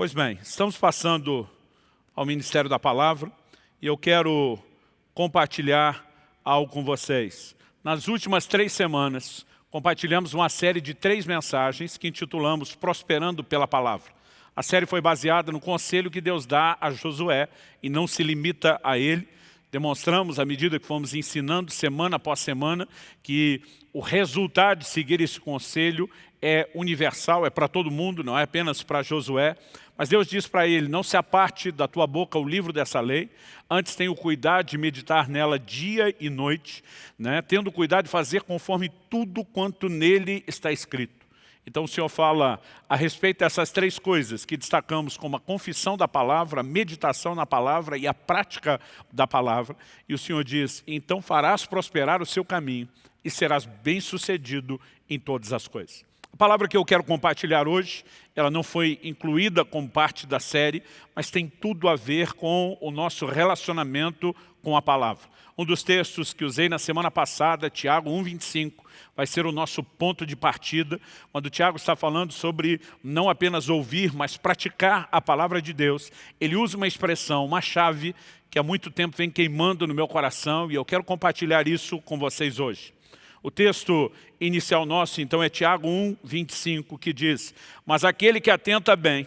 Pois bem, estamos passando ao Ministério da Palavra e eu quero compartilhar algo com vocês. Nas últimas três semanas, compartilhamos uma série de três mensagens que intitulamos Prosperando pela Palavra. A série foi baseada no conselho que Deus dá a Josué e não se limita a ele. Demonstramos, à medida que fomos ensinando semana após semana, que o resultado de seguir esse conselho é universal, é para todo mundo, não é apenas para Josué. Mas Deus diz para ele, não se aparte da tua boca o livro dessa lei, antes tenha o cuidado de meditar nela dia e noite, né? tendo cuidado de fazer conforme tudo quanto nele está escrito. Então o Senhor fala a respeito dessas três coisas que destacamos como a confissão da palavra, a meditação na palavra e a prática da palavra. E o Senhor diz, então farás prosperar o seu caminho e serás bem-sucedido em todas as coisas. A palavra que eu quero compartilhar hoje, ela não foi incluída como parte da série, mas tem tudo a ver com o nosso relacionamento com a palavra. Um dos textos que usei na semana passada, Tiago 1,25, vai ser o nosso ponto de partida, quando o Tiago está falando sobre não apenas ouvir, mas praticar a palavra de Deus. Ele usa uma expressão, uma chave, que há muito tempo vem queimando no meu coração, e eu quero compartilhar isso com vocês hoje. O texto inicial nosso, então, é Tiago 1, 25, que diz Mas aquele que atenta bem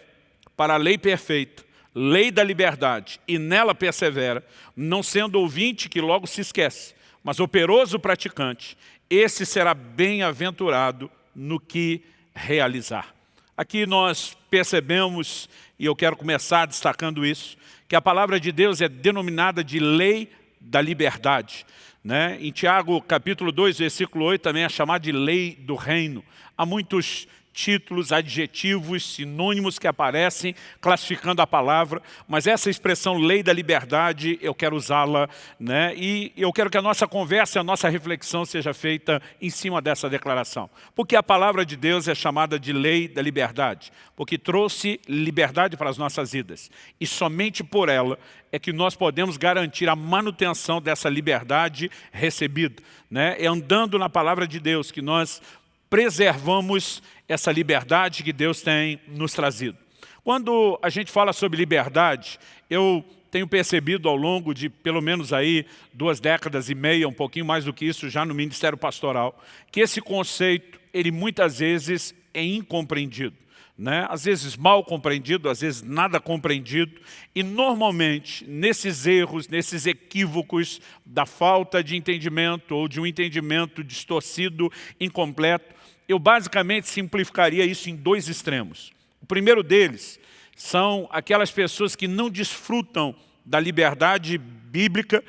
para a lei perfeita, lei da liberdade, e nela persevera, não sendo ouvinte que logo se esquece, mas operoso praticante, esse será bem-aventurado no que realizar. Aqui nós percebemos, e eu quero começar destacando isso, que a palavra de Deus é denominada de lei da liberdade. Né? Em Tiago capítulo 2, versículo 8, também é chamado de lei do reino. Há muitos títulos, adjetivos, sinônimos que aparecem classificando a palavra, mas essa expressão lei da liberdade, eu quero usá-la, né? e eu quero que a nossa conversa, a nossa reflexão seja feita em cima dessa declaração. Porque a palavra de Deus é chamada de lei da liberdade, porque trouxe liberdade para as nossas vidas, e somente por ela é que nós podemos garantir a manutenção dessa liberdade recebida. Né? É andando na palavra de Deus que nós preservamos essa liberdade que Deus tem nos trazido. Quando a gente fala sobre liberdade, eu tenho percebido ao longo de pelo menos aí duas décadas e meia, um pouquinho mais do que isso já no Ministério Pastoral, que esse conceito, ele muitas vezes é incompreendido. Né? Às vezes mal compreendido, às vezes nada compreendido. E normalmente, nesses erros, nesses equívocos da falta de entendimento ou de um entendimento distorcido, incompleto, eu basicamente simplificaria isso em dois extremos. O primeiro deles são aquelas pessoas que não desfrutam da liberdade bíblica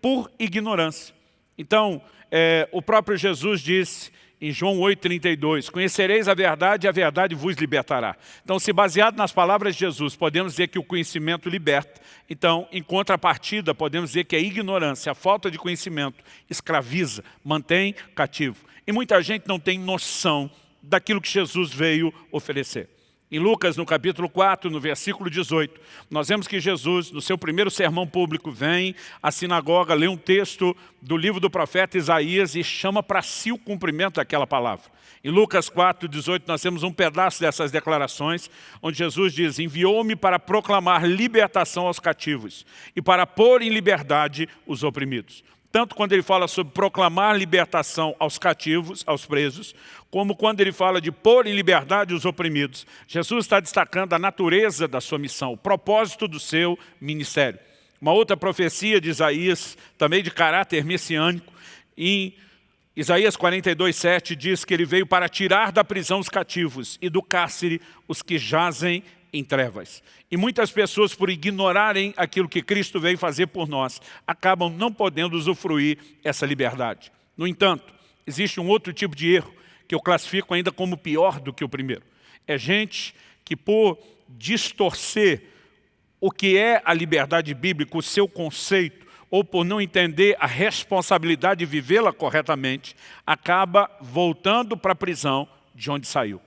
por ignorância. Então, é, o próprio Jesus disse em João 8,32, conhecereis a verdade e a verdade vos libertará. Então, se baseado nas palavras de Jesus, podemos dizer que o conhecimento liberta. Então, em contrapartida, podemos dizer que a ignorância, a falta de conhecimento, escraviza, mantém cativo. E muita gente não tem noção daquilo que Jesus veio oferecer. Em Lucas, no capítulo 4, no versículo 18, nós vemos que Jesus, no seu primeiro sermão público, vem à sinagoga, lê um texto do livro do profeta Isaías e chama para si o cumprimento daquela palavra. Em Lucas 4, 18, nós temos um pedaço dessas declarações, onde Jesus diz, enviou-me para proclamar libertação aos cativos e para pôr em liberdade os oprimidos tanto quando ele fala sobre proclamar libertação aos cativos, aos presos, como quando ele fala de pôr em liberdade os oprimidos. Jesus está destacando a natureza da sua missão, o propósito do seu ministério. Uma outra profecia de Isaías, também de caráter messiânico, em Isaías 42, 7 diz que ele veio para tirar da prisão os cativos e do cárcere os que jazem em trevas. E muitas pessoas, por ignorarem aquilo que Cristo veio fazer por nós, acabam não podendo usufruir essa liberdade. No entanto, existe um outro tipo de erro que eu classifico ainda como pior do que o primeiro. É gente que por distorcer o que é a liberdade bíblica, o seu conceito, ou por não entender a responsabilidade de vivê-la corretamente, acaba voltando para a prisão de onde saiu.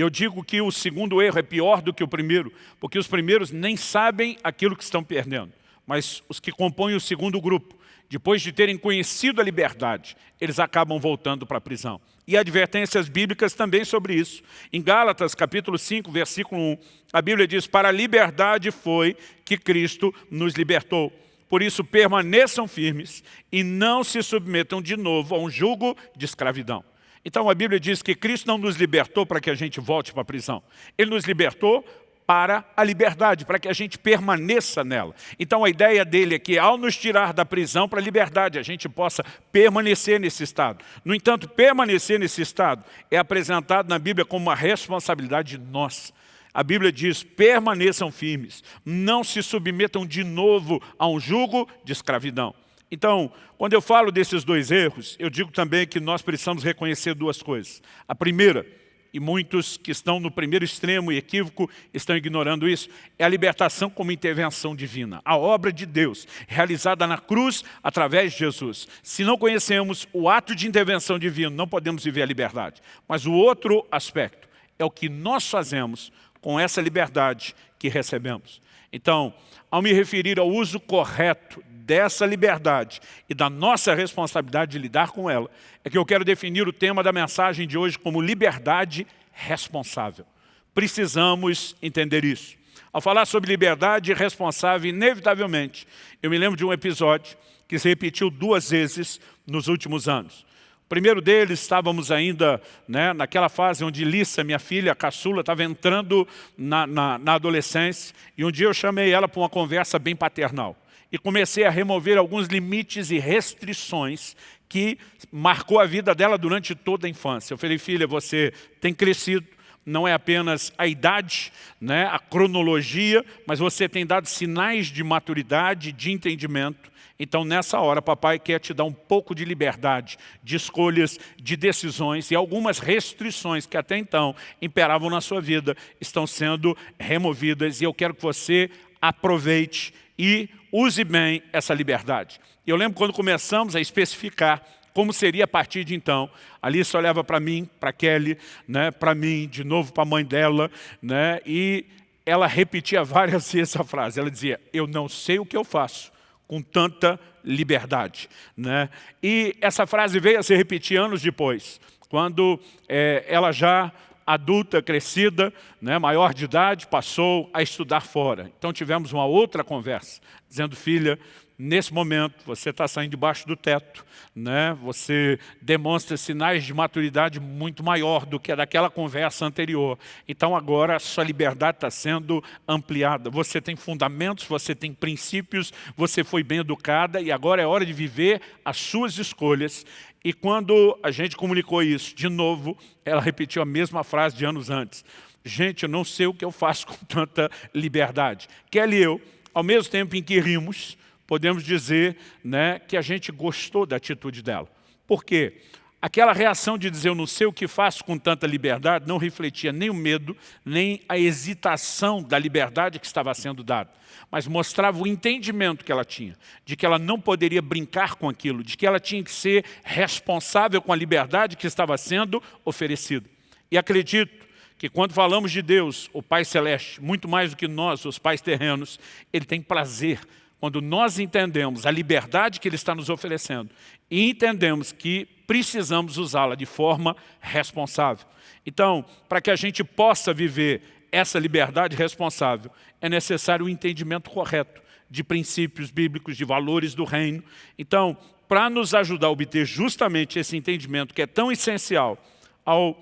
E eu digo que o segundo erro é pior do que o primeiro, porque os primeiros nem sabem aquilo que estão perdendo. Mas os que compõem o segundo grupo, depois de terem conhecido a liberdade, eles acabam voltando para a prisão. E advertências bíblicas também sobre isso. Em Gálatas, capítulo 5, versículo 1, a Bíblia diz, para a liberdade foi que Cristo nos libertou. Por isso permaneçam firmes e não se submetam de novo a um jugo de escravidão. Então a Bíblia diz que Cristo não nos libertou para que a gente volte para a prisão. Ele nos libertou para a liberdade, para que a gente permaneça nela. Então a ideia dele é que ao nos tirar da prisão para a liberdade, a gente possa permanecer nesse estado. No entanto, permanecer nesse estado é apresentado na Bíblia como uma responsabilidade nossa. A Bíblia diz, permaneçam firmes, não se submetam de novo a um jugo de escravidão. Então, quando eu falo desses dois erros, eu digo também que nós precisamos reconhecer duas coisas. A primeira, e muitos que estão no primeiro extremo e equívoco estão ignorando isso, é a libertação como intervenção divina. A obra de Deus, realizada na cruz através de Jesus. Se não conhecemos o ato de intervenção divina, não podemos viver a liberdade. Mas o outro aspecto é o que nós fazemos com essa liberdade que recebemos. Então, ao me referir ao uso correto dessa liberdade e da nossa responsabilidade de lidar com ela, é que eu quero definir o tema da mensagem de hoje como liberdade responsável. Precisamos entender isso. Ao falar sobre liberdade responsável, inevitavelmente, eu me lembro de um episódio que se repetiu duas vezes nos últimos anos primeiro deles, estávamos ainda né, naquela fase onde Lissa, minha filha, a caçula, estava entrando na, na, na adolescência, e um dia eu chamei ela para uma conversa bem paternal. E comecei a remover alguns limites e restrições que marcou a vida dela durante toda a infância. Eu falei, filha, você tem crescido, não é apenas a idade, né, a cronologia, mas você tem dado sinais de maturidade, de entendimento, então, nessa hora, papai quer te dar um pouco de liberdade, de escolhas, de decisões e algumas restrições que até então imperavam na sua vida estão sendo removidas e eu quero que você aproveite e use bem essa liberdade. Eu lembro quando começamos a especificar como seria a partir de então. Alice olhava para mim, para Kelly, né, para mim, de novo para a mãe dela, né, e ela repetia várias vezes essa frase. Ela dizia, eu não sei o que eu faço, com tanta liberdade. Né? E essa frase veio a se repetir anos depois, quando é, ela já adulta, crescida, né, maior de idade, passou a estudar fora. Então tivemos uma outra conversa, dizendo, filha, nesse momento você está saindo debaixo do teto, né? você demonstra sinais de maturidade muito maior do que daquela conversa anterior. Então agora a sua liberdade está sendo ampliada. Você tem fundamentos, você tem princípios, você foi bem educada e agora é hora de viver as suas escolhas. E quando a gente comunicou isso, de novo, ela repetiu a mesma frase de anos antes. Gente, eu não sei o que eu faço com tanta liberdade. Kelly e eu, ao mesmo tempo em que rimos, podemos dizer né, que a gente gostou da atitude dela. Por quê? Aquela reação de dizer eu não sei o que faço com tanta liberdade não refletia nem o medo, nem a hesitação da liberdade que estava sendo dada, mas mostrava o entendimento que ela tinha, de que ela não poderia brincar com aquilo, de que ela tinha que ser responsável com a liberdade que estava sendo oferecida. E acredito que quando falamos de Deus, o Pai Celeste, muito mais do que nós, os pais terrenos, Ele tem prazer quando nós entendemos a liberdade que Ele está nos oferecendo e entendemos que precisamos usá-la de forma responsável. Então, para que a gente possa viver essa liberdade responsável, é necessário o um entendimento correto de princípios bíblicos, de valores do reino. Então, para nos ajudar a obter justamente esse entendimento que é tão essencial ao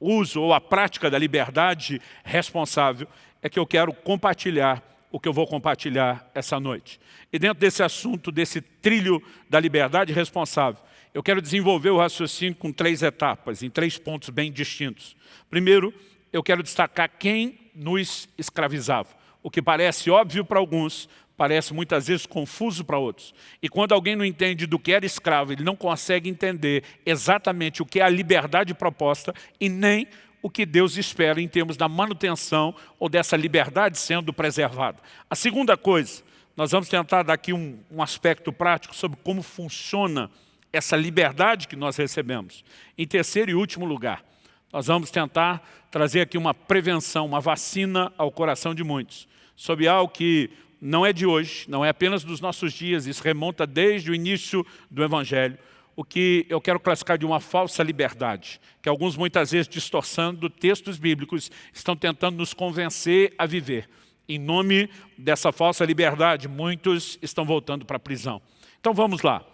uso ou à prática da liberdade responsável, é que eu quero compartilhar o que eu vou compartilhar essa noite. E dentro desse assunto, desse trilho da liberdade responsável, eu quero desenvolver o raciocínio com três etapas, em três pontos bem distintos. Primeiro, eu quero destacar quem nos escravizava. O que parece óbvio para alguns, parece muitas vezes confuso para outros. E quando alguém não entende do que era escravo, ele não consegue entender exatamente o que é a liberdade proposta e nem o que Deus espera em termos da manutenção ou dessa liberdade sendo preservada. A segunda coisa, nós vamos tentar dar aqui um, um aspecto prático sobre como funciona essa liberdade que nós recebemos. Em terceiro e último lugar, nós vamos tentar trazer aqui uma prevenção, uma vacina ao coração de muitos, sobre algo que não é de hoje, não é apenas dos nossos dias, isso remonta desde o início do Evangelho, o que eu quero classificar de uma falsa liberdade, que alguns muitas vezes distorçando textos bíblicos estão tentando nos convencer a viver. Em nome dessa falsa liberdade, muitos estão voltando para a prisão. Então vamos lá.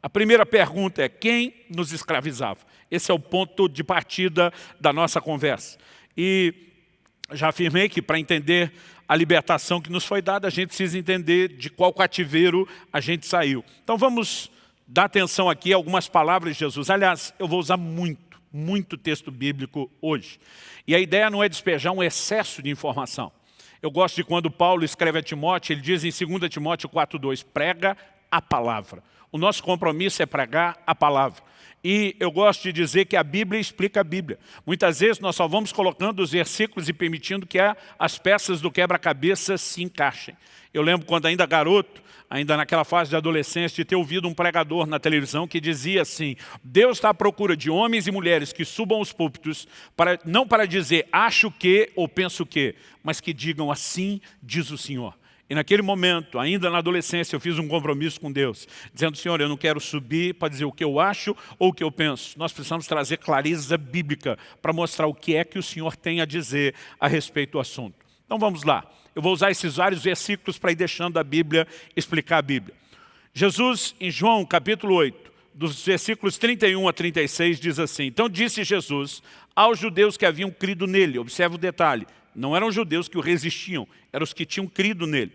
A primeira pergunta é quem nos escravizava? Esse é o ponto de partida da nossa conversa. E já afirmei que para entender a libertação que nos foi dada, a gente precisa entender de qual cativeiro a gente saiu. Então vamos dar atenção aqui a algumas palavras de Jesus. Aliás, eu vou usar muito, muito texto bíblico hoje. E a ideia não é despejar um excesso de informação. Eu gosto de quando Paulo escreve a Timóteo, ele diz em 2 Timóteo 4,2, prega a palavra. O nosso compromisso é pregar a palavra. E eu gosto de dizer que a Bíblia explica a Bíblia. Muitas vezes nós só vamos colocando os versículos e permitindo que as peças do quebra-cabeça se encaixem. Eu lembro quando ainda garoto, ainda naquela fase de adolescência, de ter ouvido um pregador na televisão que dizia assim, Deus está à procura de homens e mulheres que subam os púlpitos, para, não para dizer acho que ou penso que, mas que digam assim diz o Senhor. E naquele momento, ainda na adolescência, eu fiz um compromisso com Deus, dizendo, Senhor, eu não quero subir para dizer o que eu acho ou o que eu penso. Nós precisamos trazer clareza bíblica para mostrar o que é que o Senhor tem a dizer a respeito do assunto. Então vamos lá. Eu vou usar esses vários versículos para ir deixando a Bíblia explicar a Bíblia. Jesus, em João capítulo 8, dos versículos 31 a 36, diz assim, Então disse Jesus aos judeus que haviam crido nele, observa o detalhe, não eram judeus que o resistiam, eram os que tinham crido nele.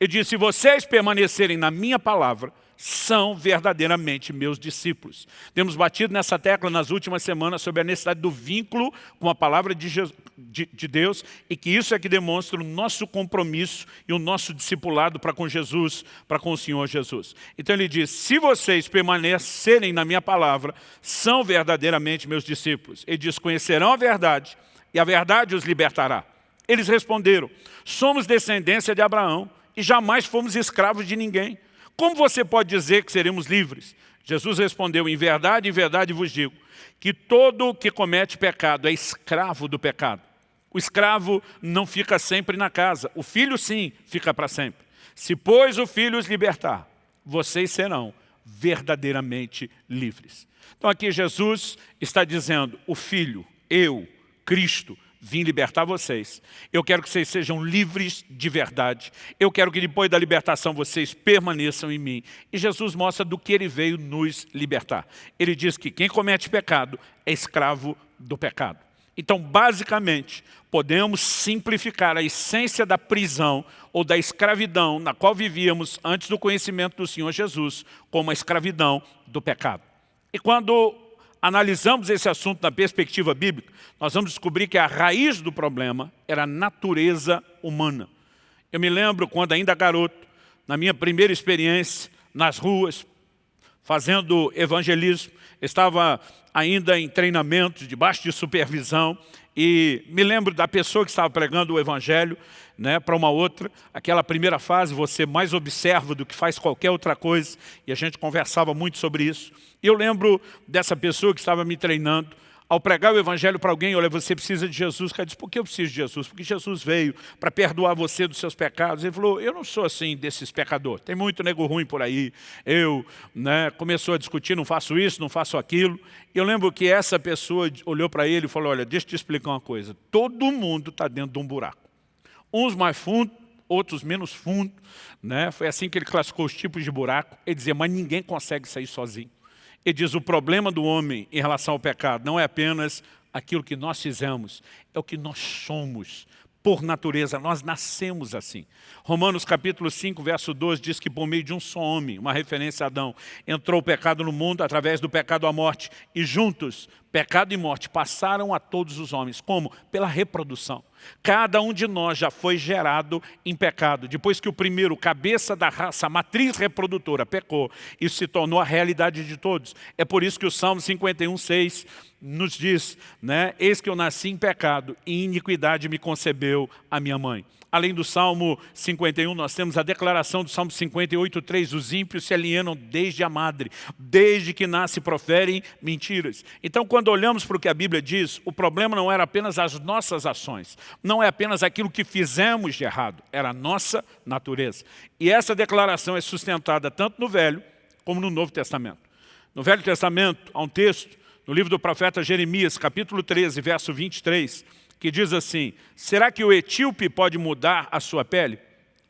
Ele disse, se vocês permanecerem na minha palavra, são verdadeiramente meus discípulos. Temos batido nessa tecla nas últimas semanas sobre a necessidade do vínculo com a palavra de, Jesus, de, de Deus e que isso é que demonstra o nosso compromisso e o nosso discipulado para com Jesus, para com o Senhor Jesus. Então ele diz, se vocês permanecerem na minha palavra, são verdadeiramente meus discípulos. Ele diz, conhecerão a verdade e a verdade os libertará. Eles responderam, somos descendência de Abraão e jamais fomos escravos de ninguém. Como você pode dizer que seremos livres? Jesus respondeu, em verdade, em verdade vos digo, que todo que comete pecado é escravo do pecado. O escravo não fica sempre na casa, o filho sim fica para sempre. Se, pois, o filho os libertar, vocês serão verdadeiramente livres. Então aqui Jesus está dizendo, o filho, eu, Cristo, vim libertar vocês. Eu quero que vocês sejam livres de verdade. Eu quero que depois da libertação vocês permaneçam em mim. E Jesus mostra do que ele veio nos libertar. Ele diz que quem comete pecado é escravo do pecado. Então, basicamente, podemos simplificar a essência da prisão ou da escravidão na qual vivíamos antes do conhecimento do Senhor Jesus como a escravidão do pecado. E quando analisamos esse assunto na perspectiva bíblica, nós vamos descobrir que a raiz do problema era a natureza humana. Eu me lembro quando ainda garoto, na minha primeira experiência nas ruas, fazendo evangelismo, estava ainda em treinamento, debaixo de supervisão, e me lembro da pessoa que estava pregando o evangelho né, para uma outra. Aquela primeira fase você mais observa do que faz qualquer outra coisa, e a gente conversava muito sobre isso. Eu lembro dessa pessoa que estava me treinando, ao pregar o evangelho para alguém, olha, você precisa de Jesus. O cara disse, por que eu preciso de Jesus? Porque Jesus veio para perdoar você dos seus pecados. Ele falou, eu não sou assim desses pecadores. Tem muito nego ruim por aí. Eu, né, começou a discutir, não faço isso, não faço aquilo. Eu lembro que essa pessoa olhou para ele e falou, olha, deixa eu te explicar uma coisa. Todo mundo está dentro de um buraco. Uns mais fundo, outros menos fundo. Né? Foi assim que ele classificou os tipos de buraco. Ele dizia, mas ninguém consegue sair sozinho. Ele diz, o problema do homem em relação ao pecado não é apenas aquilo que nós fizemos, é o que nós somos. Por natureza, nós nascemos assim. Romanos capítulo 5, verso 12, diz que por meio de um só homem, uma referência a Adão, entrou o pecado no mundo através do pecado à morte, e juntos, pecado e morte passaram a todos os homens. Como? Pela reprodução. Cada um de nós já foi gerado em pecado. Depois que o primeiro, cabeça da raça, matriz reprodutora, pecou, isso se tornou a realidade de todos. É por isso que o Salmo 51, 6 nos diz, né, eis que eu nasci em pecado e iniquidade me concebeu a minha mãe. Além do Salmo 51, nós temos a declaração do Salmo 58, 3, os ímpios se alienam desde a madre, desde que nasce proferem mentiras. Então, quando olhamos para o que a Bíblia diz, o problema não era apenas as nossas ações, não é apenas aquilo que fizemos de errado, era a nossa natureza. E essa declaração é sustentada tanto no Velho como no Novo Testamento. No Velho Testamento, há um texto, no livro do profeta Jeremias, capítulo 13, verso 23, que diz assim, será que o etíope pode mudar a sua pele?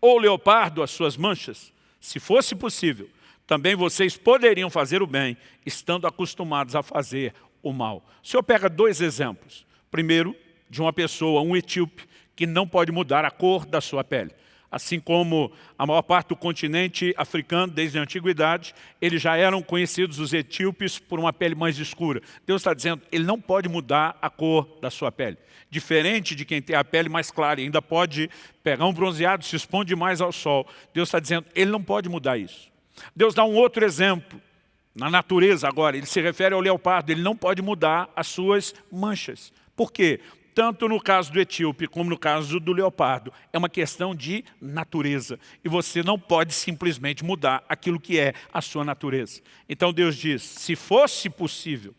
Ou o leopardo as suas manchas? Se fosse possível, também vocês poderiam fazer o bem, estando acostumados a fazer o mal. O senhor pega dois exemplos. Primeiro, de uma pessoa, um etíope, que não pode mudar a cor da sua pele assim como a maior parte do continente africano, desde a antiguidade, eles já eram conhecidos, os etíopes, por uma pele mais escura. Deus está dizendo, ele não pode mudar a cor da sua pele. Diferente de quem tem a pele mais clara ainda pode pegar um bronzeado, se expõe mais ao sol. Deus está dizendo, ele não pode mudar isso. Deus dá um outro exemplo, na natureza agora, ele se refere ao leopardo, ele não pode mudar as suas manchas. Por quê? Tanto no caso do etíope como no caso do leopardo, é uma questão de natureza. E você não pode simplesmente mudar aquilo que é a sua natureza. Então Deus diz, se fosse possível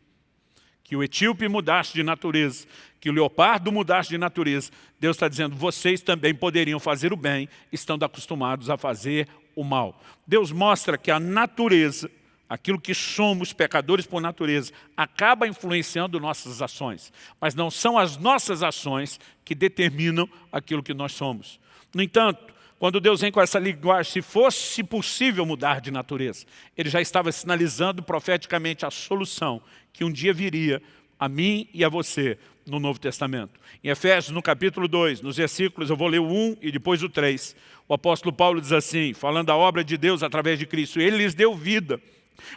que o etíope mudasse de natureza, que o leopardo mudasse de natureza, Deus está dizendo, vocês também poderiam fazer o bem, estando acostumados a fazer o mal. Deus mostra que a natureza aquilo que somos, pecadores por natureza, acaba influenciando nossas ações. Mas não são as nossas ações que determinam aquilo que nós somos. No entanto, quando Deus vem com essa linguagem, se fosse possível mudar de natureza, Ele já estava sinalizando profeticamente a solução que um dia viria a mim e a você no Novo Testamento. Em Efésios, no capítulo 2, nos versículos, eu vou ler o 1 e depois o 3, o apóstolo Paulo diz assim, falando da obra de Deus através de Cristo, Ele lhes deu vida,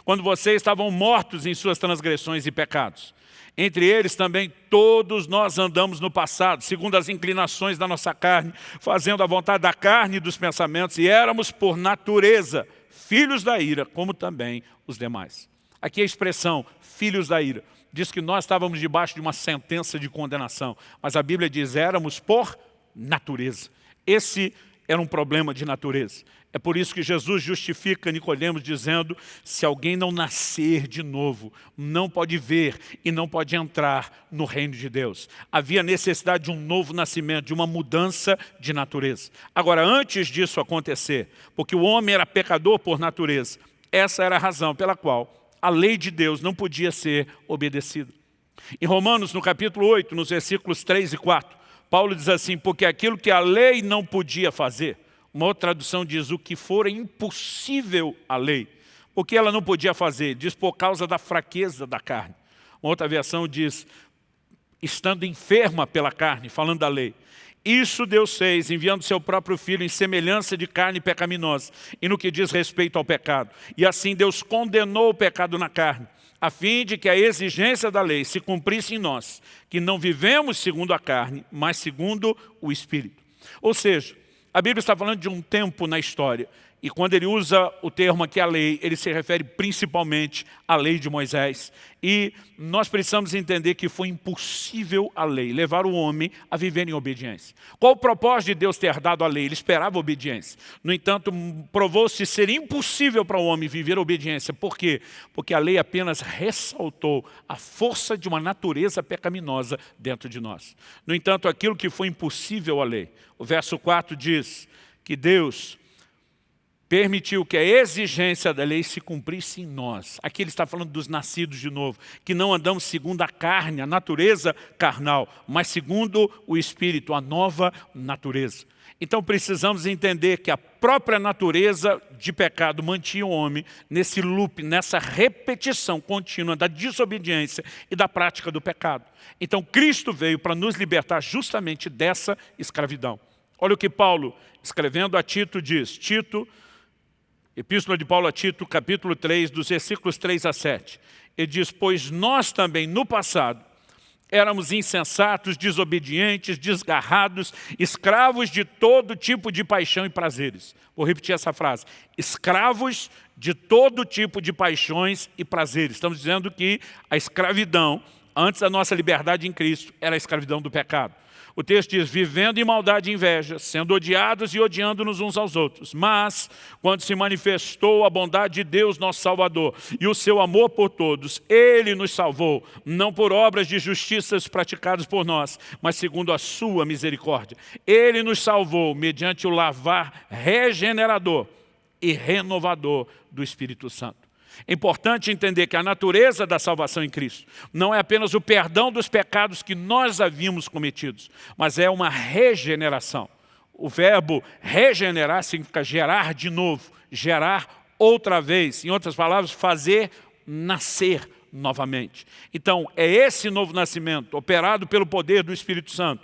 quando vocês estavam mortos em suas transgressões e pecados. Entre eles também todos nós andamos no passado, segundo as inclinações da nossa carne, fazendo a vontade da carne e dos pensamentos, e éramos por natureza filhos da ira, como também os demais. Aqui a expressão filhos da ira diz que nós estávamos debaixo de uma sentença de condenação, mas a Bíblia diz éramos por natureza. Esse era um problema de natureza. É por isso que Jesus justifica Nicodemos dizendo, se alguém não nascer de novo, não pode ver e não pode entrar no reino de Deus. Havia necessidade de um novo nascimento, de uma mudança de natureza. Agora, antes disso acontecer, porque o homem era pecador por natureza, essa era a razão pela qual a lei de Deus não podia ser obedecida. Em Romanos, no capítulo 8, nos versículos 3 e 4, Paulo diz assim, porque aquilo que a lei não podia fazer, uma outra tradução diz o que for impossível à lei. O que ela não podia fazer? Diz por causa da fraqueza da carne. Uma outra versão diz, estando enferma pela carne, falando da lei. Isso Deus fez, enviando seu próprio Filho em semelhança de carne pecaminosa, e no que diz respeito ao pecado. E assim Deus condenou o pecado na carne, a fim de que a exigência da lei se cumprisse em nós, que não vivemos segundo a carne, mas segundo o Espírito. Ou seja, a Bíblia está falando de um tempo na história. E quando ele usa o termo aqui, a lei, ele se refere principalmente à lei de Moisés. E nós precisamos entender que foi impossível a lei levar o homem a viver em obediência. Qual o propósito de Deus ter dado a lei? Ele esperava obediência. No entanto, provou-se ser impossível para o homem viver obediência. Por quê? Porque a lei apenas ressaltou a força de uma natureza pecaminosa dentro de nós. No entanto, aquilo que foi impossível à lei, o verso 4 diz que Deus permitiu que a exigência da lei se cumprisse em nós. Aqui ele está falando dos nascidos de novo, que não andamos segundo a carne, a natureza carnal, mas segundo o Espírito, a nova natureza. Então precisamos entender que a própria natureza de pecado mantinha o homem nesse loop, nessa repetição contínua da desobediência e da prática do pecado. Então Cristo veio para nos libertar justamente dessa escravidão. Olha o que Paulo, escrevendo a Tito, diz. Tito Epístola de Paulo a Tito, capítulo 3, dos versículos 3 a 7. Ele diz, pois nós também no passado éramos insensatos, desobedientes, desgarrados, escravos de todo tipo de paixão e prazeres. Vou repetir essa frase. Escravos de todo tipo de paixões e prazeres. Estamos dizendo que a escravidão antes da nossa liberdade em Cristo, era a escravidão do pecado. O texto diz, vivendo em maldade e inveja, sendo odiados e odiando-nos uns aos outros. Mas, quando se manifestou a bondade de Deus, nosso Salvador, e o seu amor por todos, Ele nos salvou, não por obras de justiças praticadas por nós, mas segundo a sua misericórdia. Ele nos salvou mediante o lavar regenerador e renovador do Espírito Santo. É importante entender que a natureza da salvação em Cristo não é apenas o perdão dos pecados que nós havíamos cometidos, mas é uma regeneração. O verbo regenerar significa gerar de novo, gerar outra vez. Em outras palavras, fazer nascer novamente. Então, é esse novo nascimento, operado pelo poder do Espírito Santo.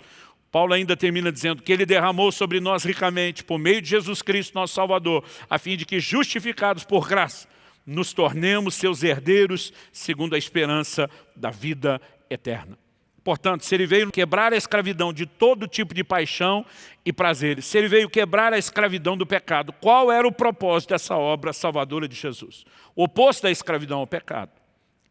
Paulo ainda termina dizendo que ele derramou sobre nós ricamente, por meio de Jesus Cristo, nosso Salvador, a fim de que, justificados por graça, nos tornemos seus herdeiros segundo a esperança da vida eterna. Portanto, se ele veio quebrar a escravidão de todo tipo de paixão e prazeres, se ele veio quebrar a escravidão do pecado, qual era o propósito dessa obra salvadora de Jesus? O oposto da escravidão ao pecado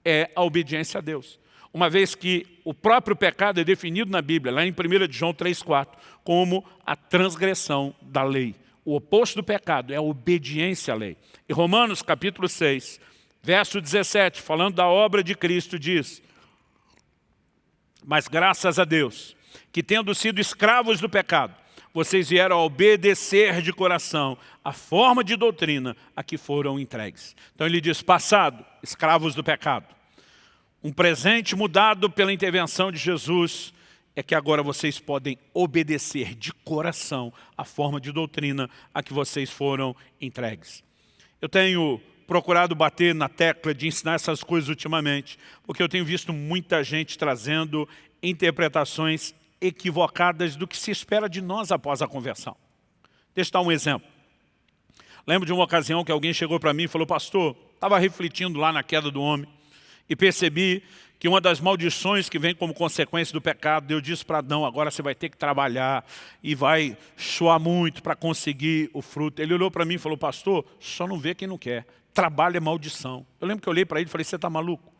é a obediência a Deus. Uma vez que o próprio pecado é definido na Bíblia, lá em 1 João 3,4, como a transgressão da lei. O oposto do pecado é a obediência à lei. E Romanos capítulo 6, verso 17, falando da obra de Cristo, diz Mas graças a Deus, que tendo sido escravos do pecado, vocês vieram a obedecer de coração a forma de doutrina a que foram entregues. Então ele diz, passado, escravos do pecado. Um presente mudado pela intervenção de Jesus, é que agora vocês podem obedecer de coração a forma de doutrina a que vocês foram entregues. Eu tenho procurado bater na tecla de ensinar essas coisas ultimamente, porque eu tenho visto muita gente trazendo interpretações equivocadas do que se espera de nós após a conversão. Deixa eu dar um exemplo. Lembro de uma ocasião que alguém chegou para mim e falou, pastor, estava refletindo lá na queda do homem e percebi que uma das maldições que vem como consequência do pecado, Deus disse para Adão, agora você vai ter que trabalhar e vai suar muito para conseguir o fruto. Ele olhou para mim e falou, pastor, só não vê quem não quer. Trabalho é maldição. Eu lembro que eu olhei para ele e falei, você está maluco?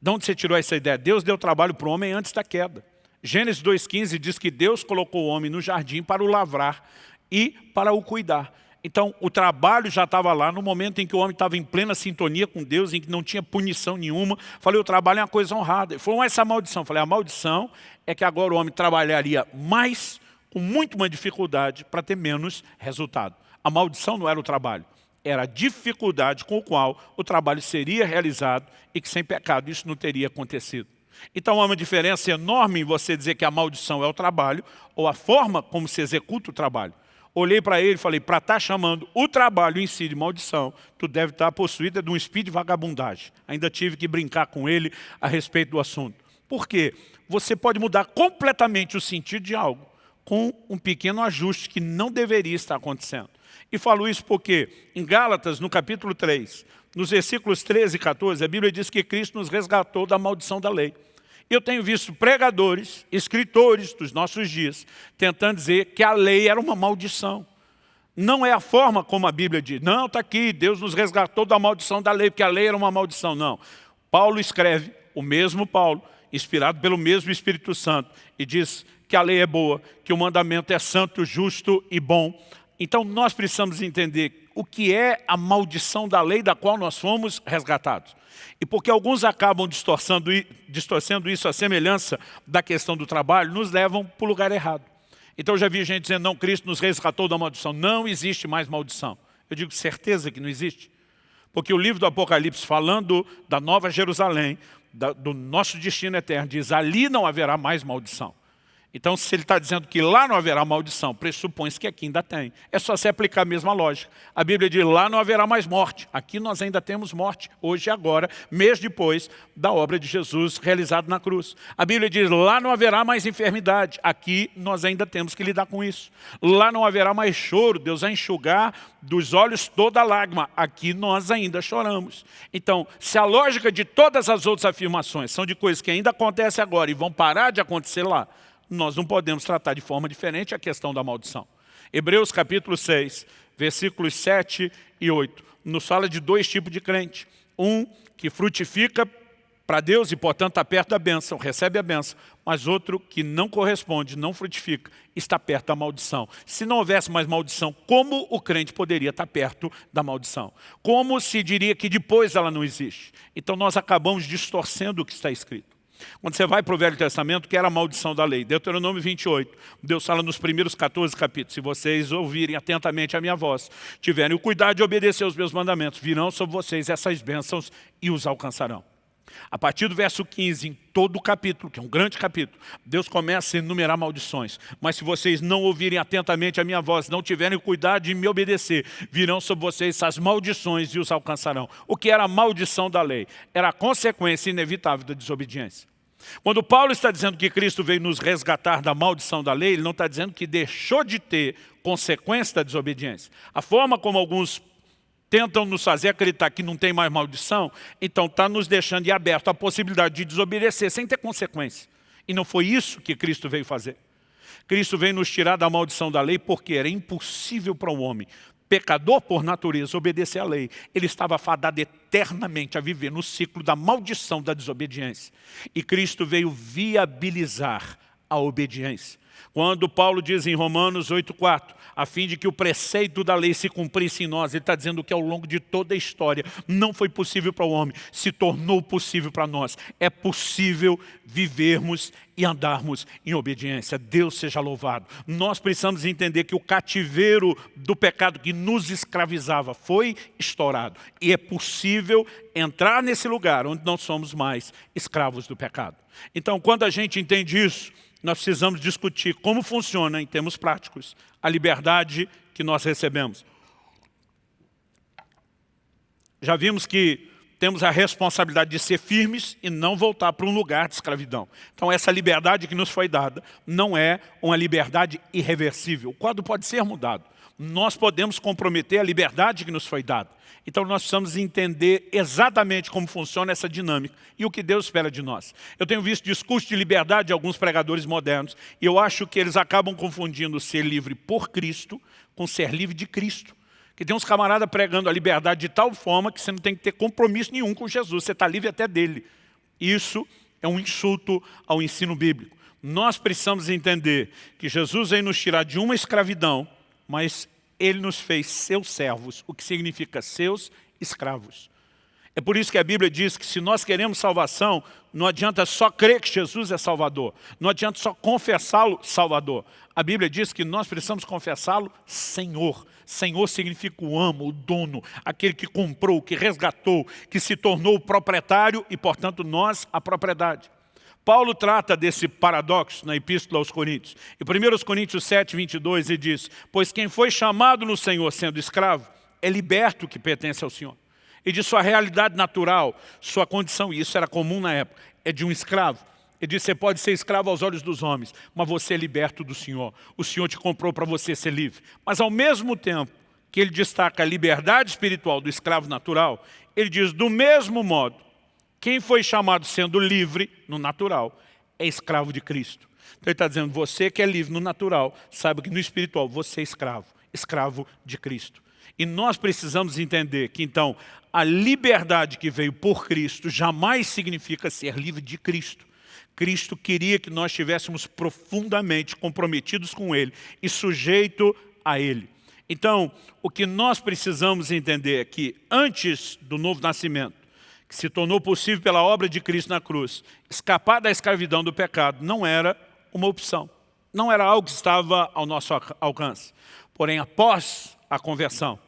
De onde você tirou essa ideia? Deus deu trabalho para o homem antes da queda. Gênesis 2,15 diz que Deus colocou o homem no jardim para o lavrar e para o cuidar. Então, o trabalho já estava lá no momento em que o homem estava em plena sintonia com Deus, em que não tinha punição nenhuma. Falei, o trabalho é uma coisa honrada. Ele essa maldição. Falei, a maldição é que agora o homem trabalharia mais, com muito mais dificuldade, para ter menos resultado. A maldição não era o trabalho, era a dificuldade com a qual o trabalho seria realizado e que sem pecado isso não teria acontecido. Então há uma diferença enorme em você dizer que a maldição é o trabalho ou a forma como se executa o trabalho. Olhei para ele e falei, para estar tá chamando o trabalho em si de maldição, tu deve estar tá possuída de um espírito de vagabundagem. Ainda tive que brincar com ele a respeito do assunto. Por quê? Você pode mudar completamente o sentido de algo com um pequeno ajuste que não deveria estar acontecendo. E falo isso porque em Gálatas, no capítulo 3, nos versículos 13 e 14, a Bíblia diz que Cristo nos resgatou da maldição da lei. Eu tenho visto pregadores, escritores dos nossos dias, tentando dizer que a lei era uma maldição. Não é a forma como a Bíblia diz. Não, está aqui, Deus nos resgatou da maldição da lei, porque a lei era uma maldição. Não. Paulo escreve, o mesmo Paulo, inspirado pelo mesmo Espírito Santo, e diz que a lei é boa, que o mandamento é santo, justo e bom. Então nós precisamos entender o que é a maldição da lei da qual nós fomos resgatados. E porque alguns acabam distorcendo, isso à semelhança da questão do trabalho, nos levam para o lugar errado. Então eu já vi gente dizendo, não, Cristo nos resgatou da maldição. Não existe mais maldição. Eu digo, certeza que não existe. Porque o livro do Apocalipse, falando da Nova Jerusalém, da, do nosso destino eterno, diz, ali não haverá mais maldição. Então, se ele está dizendo que lá não haverá maldição, pressupõe-se que aqui ainda tem. É só se aplicar a mesma lógica. A Bíblia diz, lá não haverá mais morte. Aqui nós ainda temos morte, hoje e agora, mês depois da obra de Jesus realizada na cruz. A Bíblia diz, lá não haverá mais enfermidade. Aqui nós ainda temos que lidar com isso. Lá não haverá mais choro, Deus vai enxugar dos olhos toda lágrima. Aqui nós ainda choramos. Então, se a lógica de todas as outras afirmações são de coisas que ainda acontecem agora e vão parar de acontecer lá, nós não podemos tratar de forma diferente a questão da maldição. Hebreus capítulo 6, versículos 7 e 8, nos fala de dois tipos de crente. Um que frutifica para Deus e, portanto, está perto da bênção, recebe a bênção, mas outro que não corresponde, não frutifica, está perto da maldição. Se não houvesse mais maldição, como o crente poderia estar perto da maldição? Como se diria que depois ela não existe? Então nós acabamos distorcendo o que está escrito. Quando você vai para o Velho Testamento, que era a maldição da lei. Deuteronômio 28, Deus fala nos primeiros 14 capítulos, se vocês ouvirem atentamente a minha voz, tiverem o cuidado de obedecer os meus mandamentos, virão sobre vocês essas bênçãos e os alcançarão. A partir do verso 15, em todo o capítulo, que é um grande capítulo, Deus começa a enumerar maldições. Mas se vocês não ouvirem atentamente a minha voz, não tiverem cuidado de me obedecer, virão sobre vocês essas maldições e os alcançarão. O que era a maldição da lei? Era a consequência inevitável da desobediência. Quando Paulo está dizendo que Cristo veio nos resgatar da maldição da lei, ele não está dizendo que deixou de ter consequência da desobediência. A forma como alguns tentam nos fazer acreditar que não tem mais maldição, então está nos deixando de aberto a possibilidade de desobedecer sem ter consequência. E não foi isso que Cristo veio fazer. Cristo veio nos tirar da maldição da lei porque era impossível para um homem, pecador por natureza, obedecer à lei. Ele estava fadado eternamente a viver no ciclo da maldição da desobediência. E Cristo veio viabilizar a obediência. Quando Paulo diz em Romanos 8,4, a fim de que o preceito da lei se cumprisse em nós, ele está dizendo que ao longo de toda a história não foi possível para o homem, se tornou possível para nós. É possível vivermos e andarmos em obediência. Deus seja louvado. Nós precisamos entender que o cativeiro do pecado que nos escravizava foi estourado. E é possível entrar nesse lugar onde não somos mais escravos do pecado. Então, quando a gente entende isso, nós precisamos discutir como funciona, em termos práticos, a liberdade que nós recebemos. Já vimos que temos a responsabilidade de ser firmes e não voltar para um lugar de escravidão. Então essa liberdade que nos foi dada não é uma liberdade irreversível. O quadro pode ser mudado. Nós podemos comprometer a liberdade que nos foi dada. Então nós precisamos entender exatamente como funciona essa dinâmica e o que Deus espera de nós. Eu tenho visto discurso de liberdade de alguns pregadores modernos e eu acho que eles acabam confundindo ser livre por Cristo com ser livre de Cristo. Que tem uns camaradas pregando a liberdade de tal forma que você não tem que ter compromisso nenhum com Jesus, você está livre até dele. Isso é um insulto ao ensino bíblico. Nós precisamos entender que Jesus veio nos tirar de uma escravidão, mas ele nos fez seus servos, o que significa seus escravos. É por isso que a Bíblia diz que se nós queremos salvação, não adianta só crer que Jesus é Salvador, não adianta só confessá-lo Salvador. A Bíblia diz que nós precisamos confessá-lo Senhor. Senhor significa o amo, o dono, aquele que comprou, que resgatou, que se tornou o proprietário e, portanto, nós a propriedade. Paulo trata desse paradoxo na Epístola aos Coríntios. Em 1 Coríntios 7, 22, ele diz, Pois quem foi chamado no Senhor sendo escravo, é liberto que pertence ao Senhor. E de sua realidade natural, sua condição, e isso era comum na época, é de um escravo. Ele diz, você pode ser escravo aos olhos dos homens, mas você é liberto do Senhor. O Senhor te comprou para você ser livre. Mas ao mesmo tempo que ele destaca a liberdade espiritual do escravo natural, ele diz, do mesmo modo, quem foi chamado sendo livre no natural é escravo de Cristo. Então ele está dizendo, você que é livre no natural, saiba que no espiritual você é escravo, escravo de Cristo. E nós precisamos entender que então a liberdade que veio por Cristo jamais significa ser livre de Cristo. Cristo queria que nós estivéssemos profundamente comprometidos com Ele e sujeito a Ele. Então, o que nós precisamos entender é que antes do novo nascimento, que se tornou possível pela obra de Cristo na cruz, escapar da escravidão do pecado não era uma opção. Não era algo que estava ao nosso alcance. Porém, após a conversão,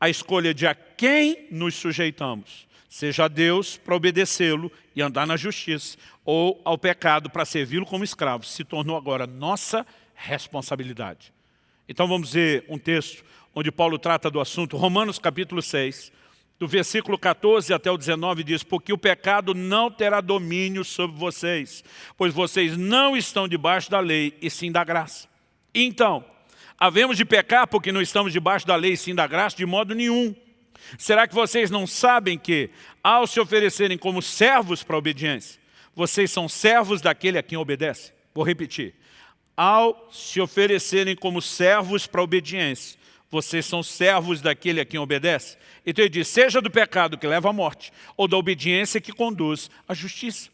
a escolha de a quem nos sujeitamos, seja a Deus para obedecê-lo e andar na justiça, ou ao pecado para servi-lo como escravo, se tornou agora nossa responsabilidade. Então vamos ver um texto onde Paulo trata do assunto, Romanos capítulo 6, do versículo 14 até o 19 diz, porque o pecado não terá domínio sobre vocês, pois vocês não estão debaixo da lei e sim da graça. Então, havemos de pecar porque não estamos debaixo da lei e sim da graça? De modo nenhum. Será que vocês não sabem que, ao se oferecerem como servos para a obediência, vocês são servos daquele a quem obedece? Vou repetir. Ao se oferecerem como servos para a obediência, vocês são servos daquele a quem obedece. Então ele diz, seja do pecado que leva à morte, ou da obediência que conduz à justiça.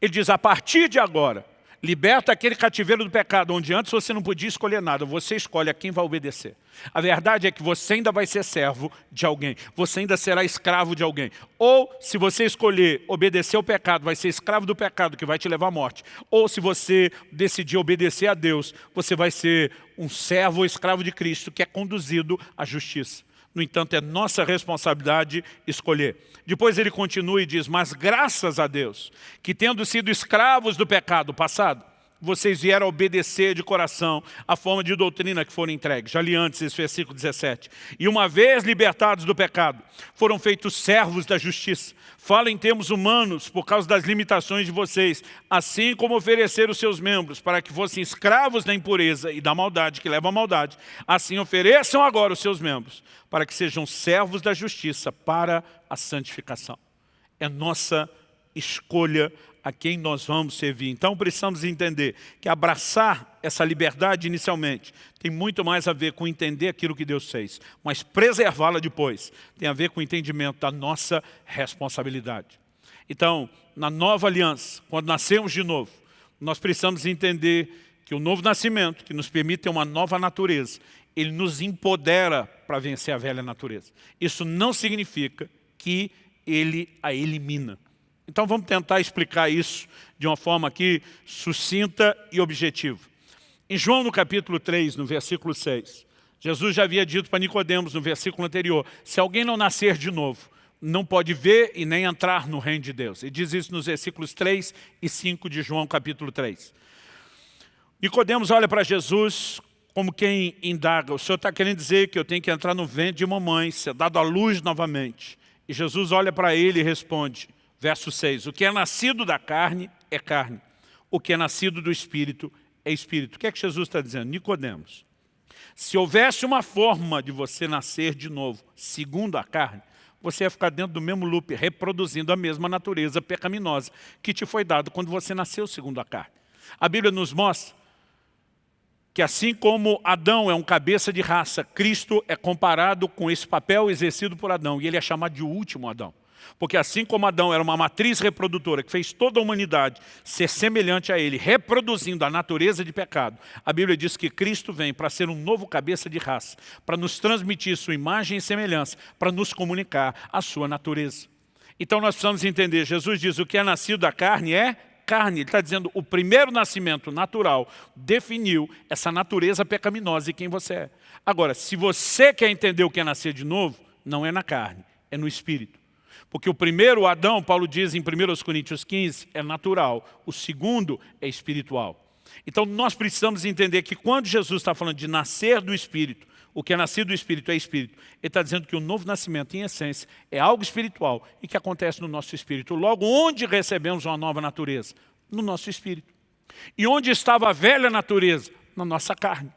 Ele diz, a partir de agora, Liberta aquele cativeiro do pecado, onde antes você não podia escolher nada, você escolhe a quem vai obedecer. A verdade é que você ainda vai ser servo de alguém, você ainda será escravo de alguém. Ou, se você escolher obedecer ao pecado, vai ser escravo do pecado, que vai te levar à morte. Ou, se você decidir obedecer a Deus, você vai ser um servo ou escravo de Cristo, que é conduzido à justiça. No entanto, é nossa responsabilidade escolher. Depois ele continua e diz, mas graças a Deus, que tendo sido escravos do pecado passado, vocês vieram obedecer de coração a forma de doutrina que foram entregues. Já li antes esse versículo 17. E uma vez libertados do pecado, foram feitos servos da justiça. Fala em termos humanos por causa das limitações de vocês, assim como oferecer os seus membros para que fossem escravos da impureza e da maldade, que leva à maldade, assim ofereçam agora os seus membros para que sejam servos da justiça para a santificação. É nossa escolha a quem nós vamos servir. Então precisamos entender que abraçar essa liberdade inicialmente tem muito mais a ver com entender aquilo que Deus fez, mas preservá-la depois tem a ver com o entendimento da nossa responsabilidade. Então, na nova aliança, quando nascemos de novo, nós precisamos entender que o novo nascimento, que nos permite ter uma nova natureza, ele nos empodera para vencer a velha natureza. Isso não significa que ele a elimina. Então vamos tentar explicar isso de uma forma aqui sucinta e objetiva. Em João no capítulo 3, no versículo 6, Jesus já havia dito para Nicodemos no versículo anterior, se alguém não nascer de novo, não pode ver e nem entrar no reino de Deus. Ele diz isso nos versículos 3 e 5 de João capítulo 3. Nicodemos olha para Jesus como quem indaga, o Senhor está querendo dizer que eu tenho que entrar no ventre de mamãe, ser dado à luz novamente. E Jesus olha para ele e responde, Verso 6, o que é nascido da carne é carne, o que é nascido do Espírito é Espírito. O que é que Jesus está dizendo? Nicodemos, se houvesse uma forma de você nascer de novo, segundo a carne, você ia ficar dentro do mesmo loop, reproduzindo a mesma natureza pecaminosa que te foi dado quando você nasceu segundo a carne. A Bíblia nos mostra que assim como Adão é um cabeça de raça, Cristo é comparado com esse papel exercido por Adão, e ele é chamado de último Adão. Porque assim como Adão era uma matriz reprodutora que fez toda a humanidade ser semelhante a ele, reproduzindo a natureza de pecado, a Bíblia diz que Cristo vem para ser um novo cabeça de raça, para nos transmitir sua imagem e semelhança, para nos comunicar a sua natureza. Então nós precisamos entender, Jesus diz, o que é nascido da carne é carne. Ele está dizendo, o primeiro nascimento natural definiu essa natureza pecaminosa e quem você é. Agora, se você quer entender o que é nascer de novo, não é na carne, é no Espírito. Porque o primeiro Adão, Paulo diz em 1 Coríntios 15, é natural. O segundo é espiritual. Então nós precisamos entender que quando Jesus está falando de nascer do Espírito, o que é nascido do Espírito é Espírito. Ele está dizendo que o novo nascimento, em essência, é algo espiritual e que acontece no nosso Espírito. Logo, onde recebemos uma nova natureza? No nosso Espírito. E onde estava a velha natureza? Na nossa carne.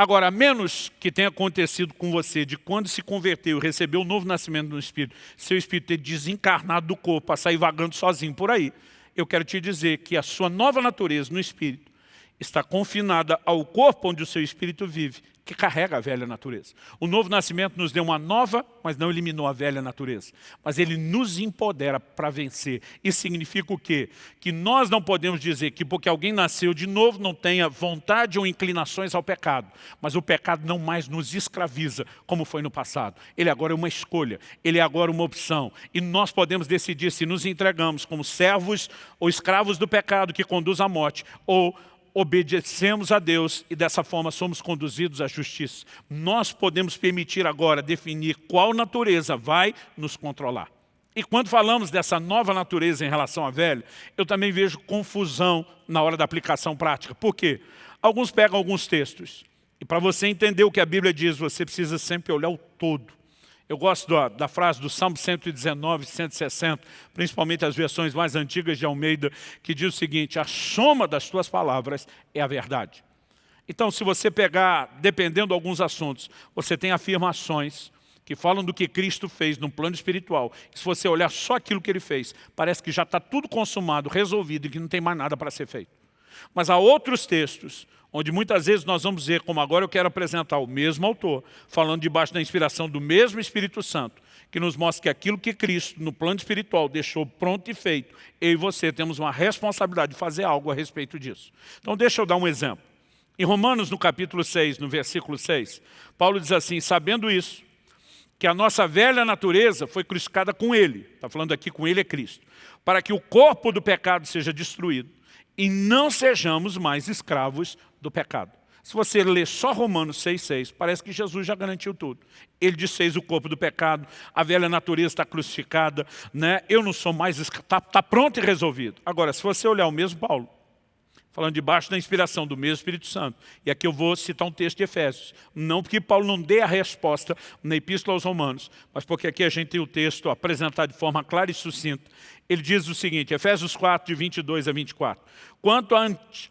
Agora, a menos que tenha acontecido com você de quando se converteu e recebeu o novo nascimento no Espírito, seu Espírito ter desencarnado do corpo, para sair vagando sozinho por aí, eu quero te dizer que a sua nova natureza no Espírito está confinada ao corpo onde o seu Espírito vive que carrega a velha natureza. O novo nascimento nos deu uma nova, mas não eliminou a velha natureza. Mas ele nos empodera para vencer. Isso significa o quê? Que nós não podemos dizer que porque alguém nasceu de novo não tenha vontade ou inclinações ao pecado. Mas o pecado não mais nos escraviza como foi no passado. Ele agora é uma escolha, ele é agora uma opção. E nós podemos decidir se nos entregamos como servos ou escravos do pecado que conduz à morte ou obedecemos a Deus e dessa forma somos conduzidos à justiça. Nós podemos permitir agora definir qual natureza vai nos controlar. E quando falamos dessa nova natureza em relação à velha, eu também vejo confusão na hora da aplicação prática. Por quê? Alguns pegam alguns textos. E para você entender o que a Bíblia diz, você precisa sempre olhar o todo. Eu gosto da, da, frase do Salmo 119, 160, principalmente as versões mais antigas de Almeida, que diz o seguinte, a soma das tuas palavras é a verdade. Então, se você pegar, dependendo de alguns assuntos, você tem afirmações que falam do que Cristo fez no plano espiritual. Se você olhar só aquilo que Ele fez, parece que já está tudo consumado, resolvido e que não tem mais nada para ser feito. Mas há outros textos onde muitas vezes nós vamos ver, como agora eu quero apresentar o mesmo autor, falando debaixo da inspiração do mesmo Espírito Santo, que nos mostra que aquilo que Cristo, no plano espiritual, deixou pronto e feito, eu e você temos uma responsabilidade de fazer algo a respeito disso. Então deixa eu dar um exemplo. Em Romanos, no capítulo 6, no versículo 6, Paulo diz assim, sabendo isso, que a nossa velha natureza foi crucificada com Ele, está falando aqui com Ele é Cristo, para que o corpo do pecado seja destruído e não sejamos mais escravos do pecado. Se você ler só Romanos 6,6, parece que Jesus já garantiu tudo. Ele desfez o corpo do pecado, a velha natureza está crucificada, né? eu não sou mais está tá pronto e resolvido. Agora, se você olhar o mesmo Paulo, falando debaixo da inspiração do mesmo Espírito Santo, e aqui eu vou citar um texto de Efésios, não porque Paulo não dê a resposta na Epístola aos Romanos, mas porque aqui a gente tem o texto apresentado de forma clara e sucinta. Ele diz o seguinte, Efésios 4, de 22 a 24, quanto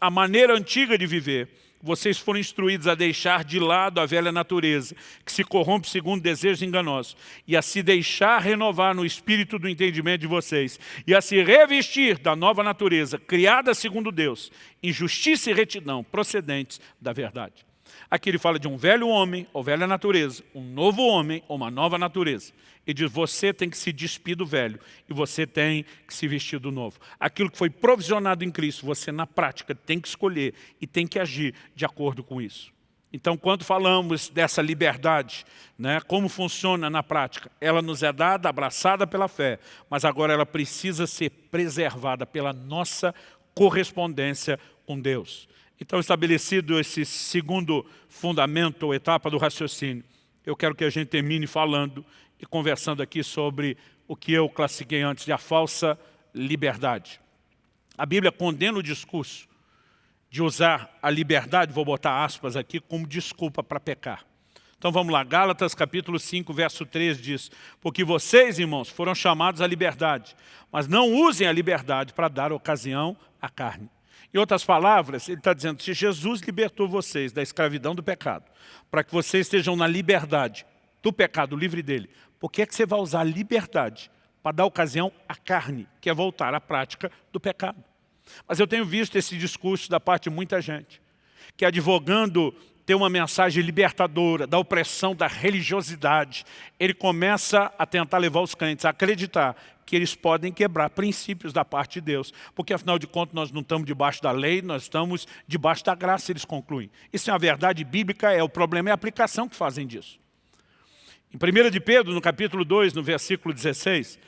à maneira antiga de viver, vocês foram instruídos a deixar de lado a velha natureza, que se corrompe segundo desejos enganosos, e a se deixar renovar no espírito do entendimento de vocês, e a se revestir da nova natureza, criada segundo Deus, em justiça e retidão, procedentes da verdade. Aqui ele fala de um velho homem, ou velha natureza, um novo homem, ou uma nova natureza. E diz, você tem que se despir do velho, e você tem que se vestir do novo. Aquilo que foi provisionado em Cristo, você na prática tem que escolher e tem que agir de acordo com isso. Então, quando falamos dessa liberdade, né, como funciona na prática, ela nos é dada, abraçada pela fé, mas agora ela precisa ser preservada pela nossa correspondência com Deus. Então, estabelecido esse segundo fundamento ou etapa do raciocínio, eu quero que a gente termine falando e conversando aqui sobre o que eu classifiquei antes de a falsa liberdade. A Bíblia condena o discurso de usar a liberdade, vou botar aspas aqui, como desculpa para pecar. Então vamos lá, Gálatas capítulo 5, verso 3 diz, porque vocês, irmãos, foram chamados à liberdade, mas não usem a liberdade para dar ocasião à carne. Em outras palavras, ele está dizendo, se Jesus libertou vocês da escravidão do pecado, para que vocês estejam na liberdade do pecado, livre dele, por que, é que você vai usar a liberdade para dar ocasião à carne, que é voltar à prática do pecado? Mas eu tenho visto esse discurso da parte de muita gente, que advogando ter uma mensagem libertadora da opressão da religiosidade, ele começa a tentar levar os crentes a acreditar que eles podem quebrar princípios da parte de Deus. Porque, afinal de contas, nós não estamos debaixo da lei, nós estamos debaixo da graça, eles concluem. Isso é uma verdade bíblica, é o problema é a aplicação que fazem disso. Em 1 de Pedro, no capítulo 2, no versículo 16,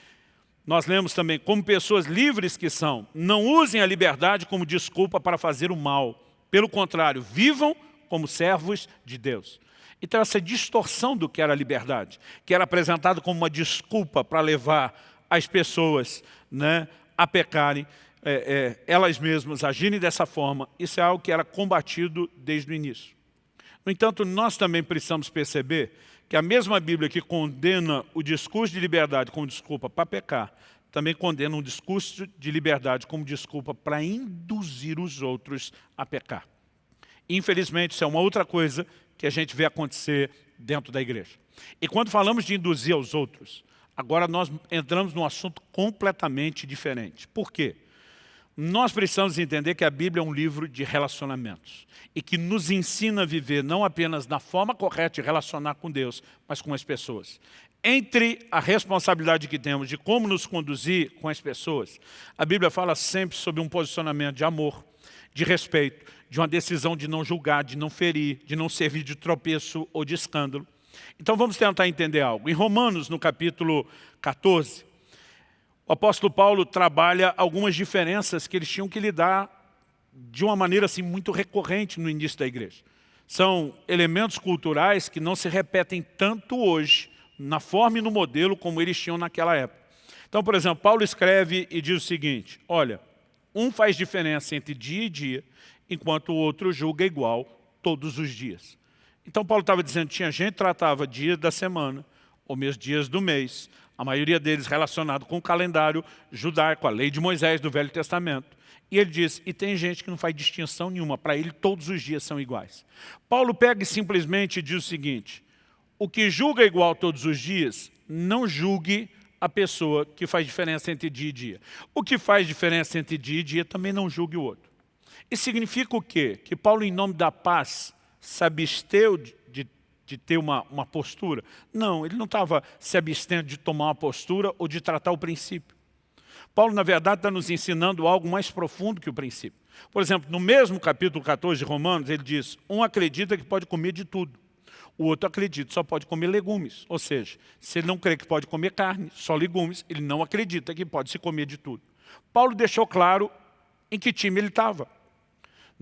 nós lemos também, como pessoas livres que são, não usem a liberdade como desculpa para fazer o mal. Pelo contrário, vivam como servos de Deus. Então essa distorção do que era a liberdade, que era apresentado como uma desculpa para levar as pessoas né, a pecarem, é, é, elas mesmas agirem dessa forma, isso é algo que era combatido desde o início. No entanto, nós também precisamos perceber que a mesma Bíblia que condena o discurso de liberdade como desculpa para pecar, também condena um discurso de liberdade como desculpa para induzir os outros a pecar. Infelizmente, isso é uma outra coisa que a gente vê acontecer dentro da igreja. E quando falamos de induzir aos outros, Agora nós entramos num assunto completamente diferente. Por quê? Nós precisamos entender que a Bíblia é um livro de relacionamentos e que nos ensina a viver não apenas na forma correta de relacionar com Deus, mas com as pessoas. Entre a responsabilidade que temos de como nos conduzir com as pessoas, a Bíblia fala sempre sobre um posicionamento de amor, de respeito, de uma decisão de não julgar, de não ferir, de não servir de tropeço ou de escândalo. Então vamos tentar entender algo. Em Romanos, no capítulo 14, o apóstolo Paulo trabalha algumas diferenças que eles tinham que lidar de uma maneira assim, muito recorrente no início da igreja. São elementos culturais que não se repetem tanto hoje, na forma e no modelo como eles tinham naquela época. Então, por exemplo, Paulo escreve e diz o seguinte, olha, um faz diferença entre dia e dia, enquanto o outro julga igual todos os dias. Então Paulo estava dizendo, tinha gente que tratava dias da semana, ou mesmo dias do mês, a maioria deles relacionado com o calendário judaico, a lei de Moisés do Velho Testamento. E ele diz, e tem gente que não faz distinção nenhuma, para ele todos os dias são iguais. Paulo pega e simplesmente diz o seguinte, o que julga igual todos os dias, não julgue a pessoa que faz diferença entre dia e dia. O que faz diferença entre dia e dia também não julgue o outro. Isso significa o quê? Que Paulo, em nome da paz, se absteu de, de, de ter uma, uma postura? Não, ele não estava se abstendo de tomar uma postura ou de tratar o princípio. Paulo, na verdade, está nos ensinando algo mais profundo que o princípio. Por exemplo, no mesmo capítulo 14 de Romanos, ele diz, um acredita que pode comer de tudo. O outro acredita só pode comer legumes. Ou seja, se ele não crê que pode comer carne, só legumes, ele não acredita que pode se comer de tudo. Paulo deixou claro em que time ele estava.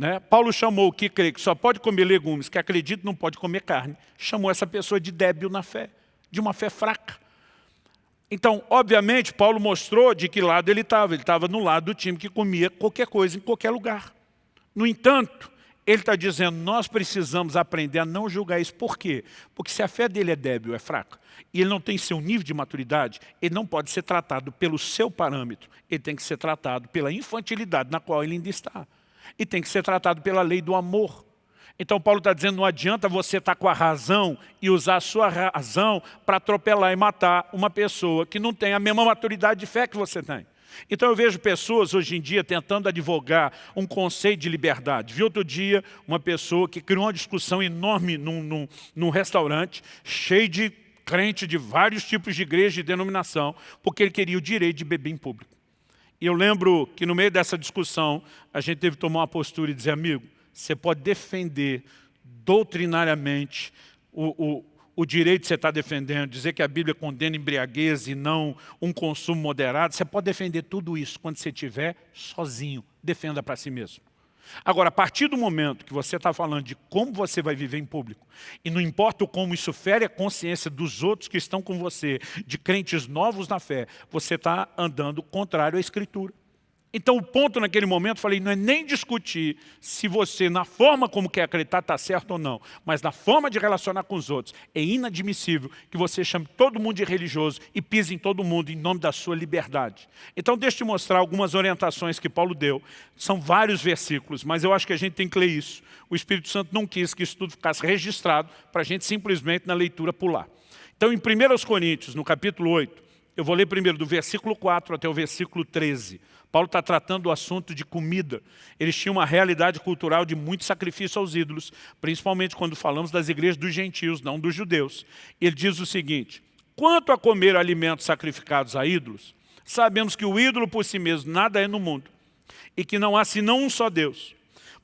Né? Paulo chamou o que crê que só pode comer legumes, que acredita não pode comer carne, chamou essa pessoa de débil na fé, de uma fé fraca. Então, obviamente, Paulo mostrou de que lado ele estava. Ele estava no lado do time que comia qualquer coisa em qualquer lugar. No entanto, ele está dizendo, nós precisamos aprender a não julgar isso. Por quê? Porque se a fé dele é débil, é fraca, e ele não tem seu nível de maturidade, ele não pode ser tratado pelo seu parâmetro. Ele tem que ser tratado pela infantilidade na qual ele ainda está. E tem que ser tratado pela lei do amor. Então Paulo está dizendo, não adianta você estar tá com a razão e usar a sua razão para atropelar e matar uma pessoa que não tem a mesma maturidade de fé que você tem. Então eu vejo pessoas hoje em dia tentando advogar um conceito de liberdade. Vi outro dia uma pessoa que criou uma discussão enorme num, num, num restaurante, cheio de crente de vários tipos de igreja e denominação, porque ele queria o direito de beber em público. E eu lembro que no meio dessa discussão, a gente teve que tomar uma postura e dizer, amigo, você pode defender doutrinariamente o, o, o direito que você está defendendo, dizer que a Bíblia condena embriaguez e não um consumo moderado, você pode defender tudo isso quando você estiver sozinho. Defenda para si mesmo. Agora, a partir do momento que você está falando de como você vai viver em público, e não importa como isso fere a consciência dos outros que estão com você, de crentes novos na fé, você está andando contrário à Escritura. Então o ponto naquele momento, falei, não é nem discutir se você, na forma como quer acreditar, está certo ou não, mas na forma de relacionar com os outros. É inadmissível que você chame todo mundo de religioso e pise em todo mundo em nome da sua liberdade. Então deixa eu te mostrar algumas orientações que Paulo deu. São vários versículos, mas eu acho que a gente tem que ler isso. O Espírito Santo não quis que isso tudo ficasse registrado para a gente simplesmente na leitura pular. Então em 1 Coríntios, no capítulo 8, eu vou ler primeiro do versículo 4 até o versículo 13. Paulo está tratando o assunto de comida. Eles tinham uma realidade cultural de muito sacrifício aos ídolos, principalmente quando falamos das igrejas dos gentios, não dos judeus. Ele diz o seguinte, quanto a comer alimentos sacrificados a ídolos, sabemos que o ídolo por si mesmo nada é no mundo, e que não há senão um só Deus.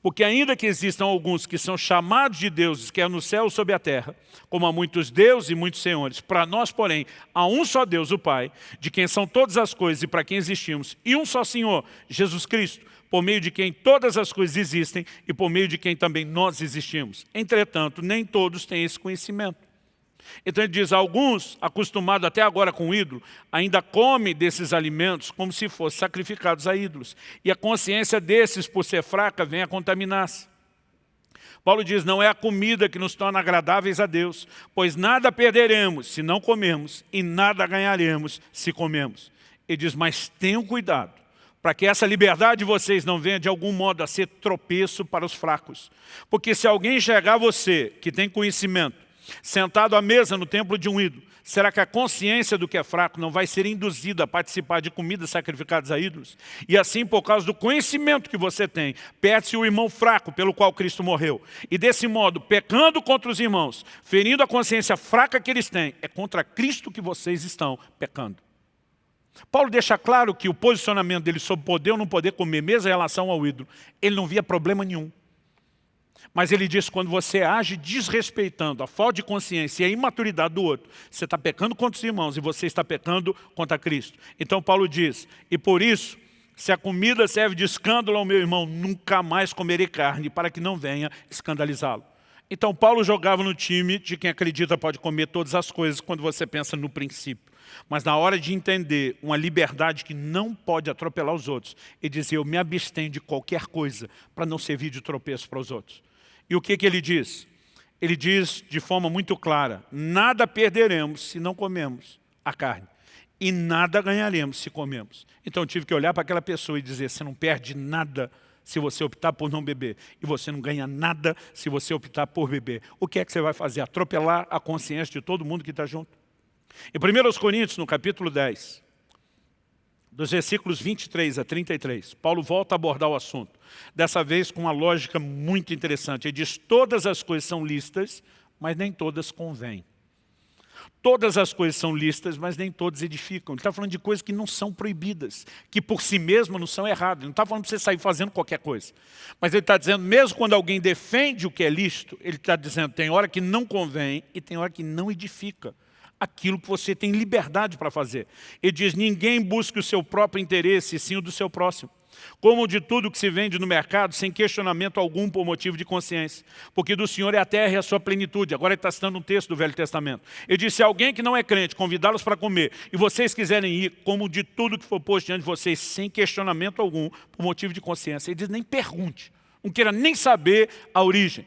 Porque ainda que existam alguns que são chamados de deuses, quer no céu ou sobre a terra, como há muitos deuses e muitos senhores, para nós, porém, há um só Deus, o Pai, de quem são todas as coisas e para quem existimos, e um só Senhor, Jesus Cristo, por meio de quem todas as coisas existem e por meio de quem também nós existimos. Entretanto, nem todos têm esse conhecimento. Então ele diz, alguns, acostumados até agora com o ídolo, ainda comem desses alimentos como se fossem sacrificados a ídolos. E a consciência desses, por ser fraca, vem a contaminar-se. Paulo diz, não é a comida que nos torna agradáveis a Deus, pois nada perderemos se não comermos e nada ganharemos se comemos. Ele diz, mas tenham cuidado, para que essa liberdade de vocês não venha de algum modo a ser tropeço para os fracos. Porque se alguém enxergar você, que tem conhecimento, Sentado à mesa no templo de um ídolo, será que a consciência do que é fraco não vai ser induzida a participar de comidas sacrificadas a ídolos? E assim, por causa do conhecimento que você tem, perde-se o irmão fraco pelo qual Cristo morreu. E desse modo, pecando contra os irmãos, ferindo a consciência fraca que eles têm, é contra Cristo que vocês estão pecando. Paulo deixa claro que o posicionamento dele sobre poder ou não poder comer, mesmo em relação ao ídolo, ele não via problema nenhum. Mas ele diz, quando você age desrespeitando a falta de consciência e a imaturidade do outro, você está pecando contra os irmãos e você está pecando contra Cristo. Então Paulo diz, e por isso, se a comida serve de escândalo ao meu irmão, nunca mais comerei carne, para que não venha escandalizá-lo. Então Paulo jogava no time de quem acredita pode comer todas as coisas quando você pensa no princípio. Mas na hora de entender uma liberdade que não pode atropelar os outros, ele dizia, eu me abstenho de qualquer coisa para não servir de tropeço para os outros. E o que, que ele diz? Ele diz de forma muito clara, nada perderemos se não comemos a carne. E nada ganharemos se comemos. Então eu tive que olhar para aquela pessoa e dizer, você não perde nada se você optar por não beber. E você não ganha nada se você optar por beber. O que é que você vai fazer? Atropelar a consciência de todo mundo que está junto? Em 1 Coríntios, no capítulo 10, dos versículos 23 a 33, Paulo volta a abordar o assunto, dessa vez com uma lógica muito interessante. Ele diz, todas as coisas são listas, mas nem todas convêm. Todas as coisas são listas, mas nem todas edificam. Ele está falando de coisas que não são proibidas, que por si mesmas não são erradas. Ele não está falando para você sair fazendo qualquer coisa. Mas ele está dizendo, mesmo quando alguém defende o que é lícito, ele está dizendo, tem hora que não convém e tem hora que não edifica aquilo que você tem liberdade para fazer. Ele diz, ninguém busque o seu próprio interesse, sim o do seu próximo como de tudo que se vende no mercado, sem questionamento algum por motivo de consciência. Porque do Senhor é a terra e a sua plenitude. Agora ele está citando um texto do Velho Testamento. Ele disse, se alguém que não é crente convidá-los para comer, e vocês quiserem ir, como de tudo que for posto diante de vocês, sem questionamento algum, por motivo de consciência. Ele diz, nem pergunte, não queira nem saber a origem.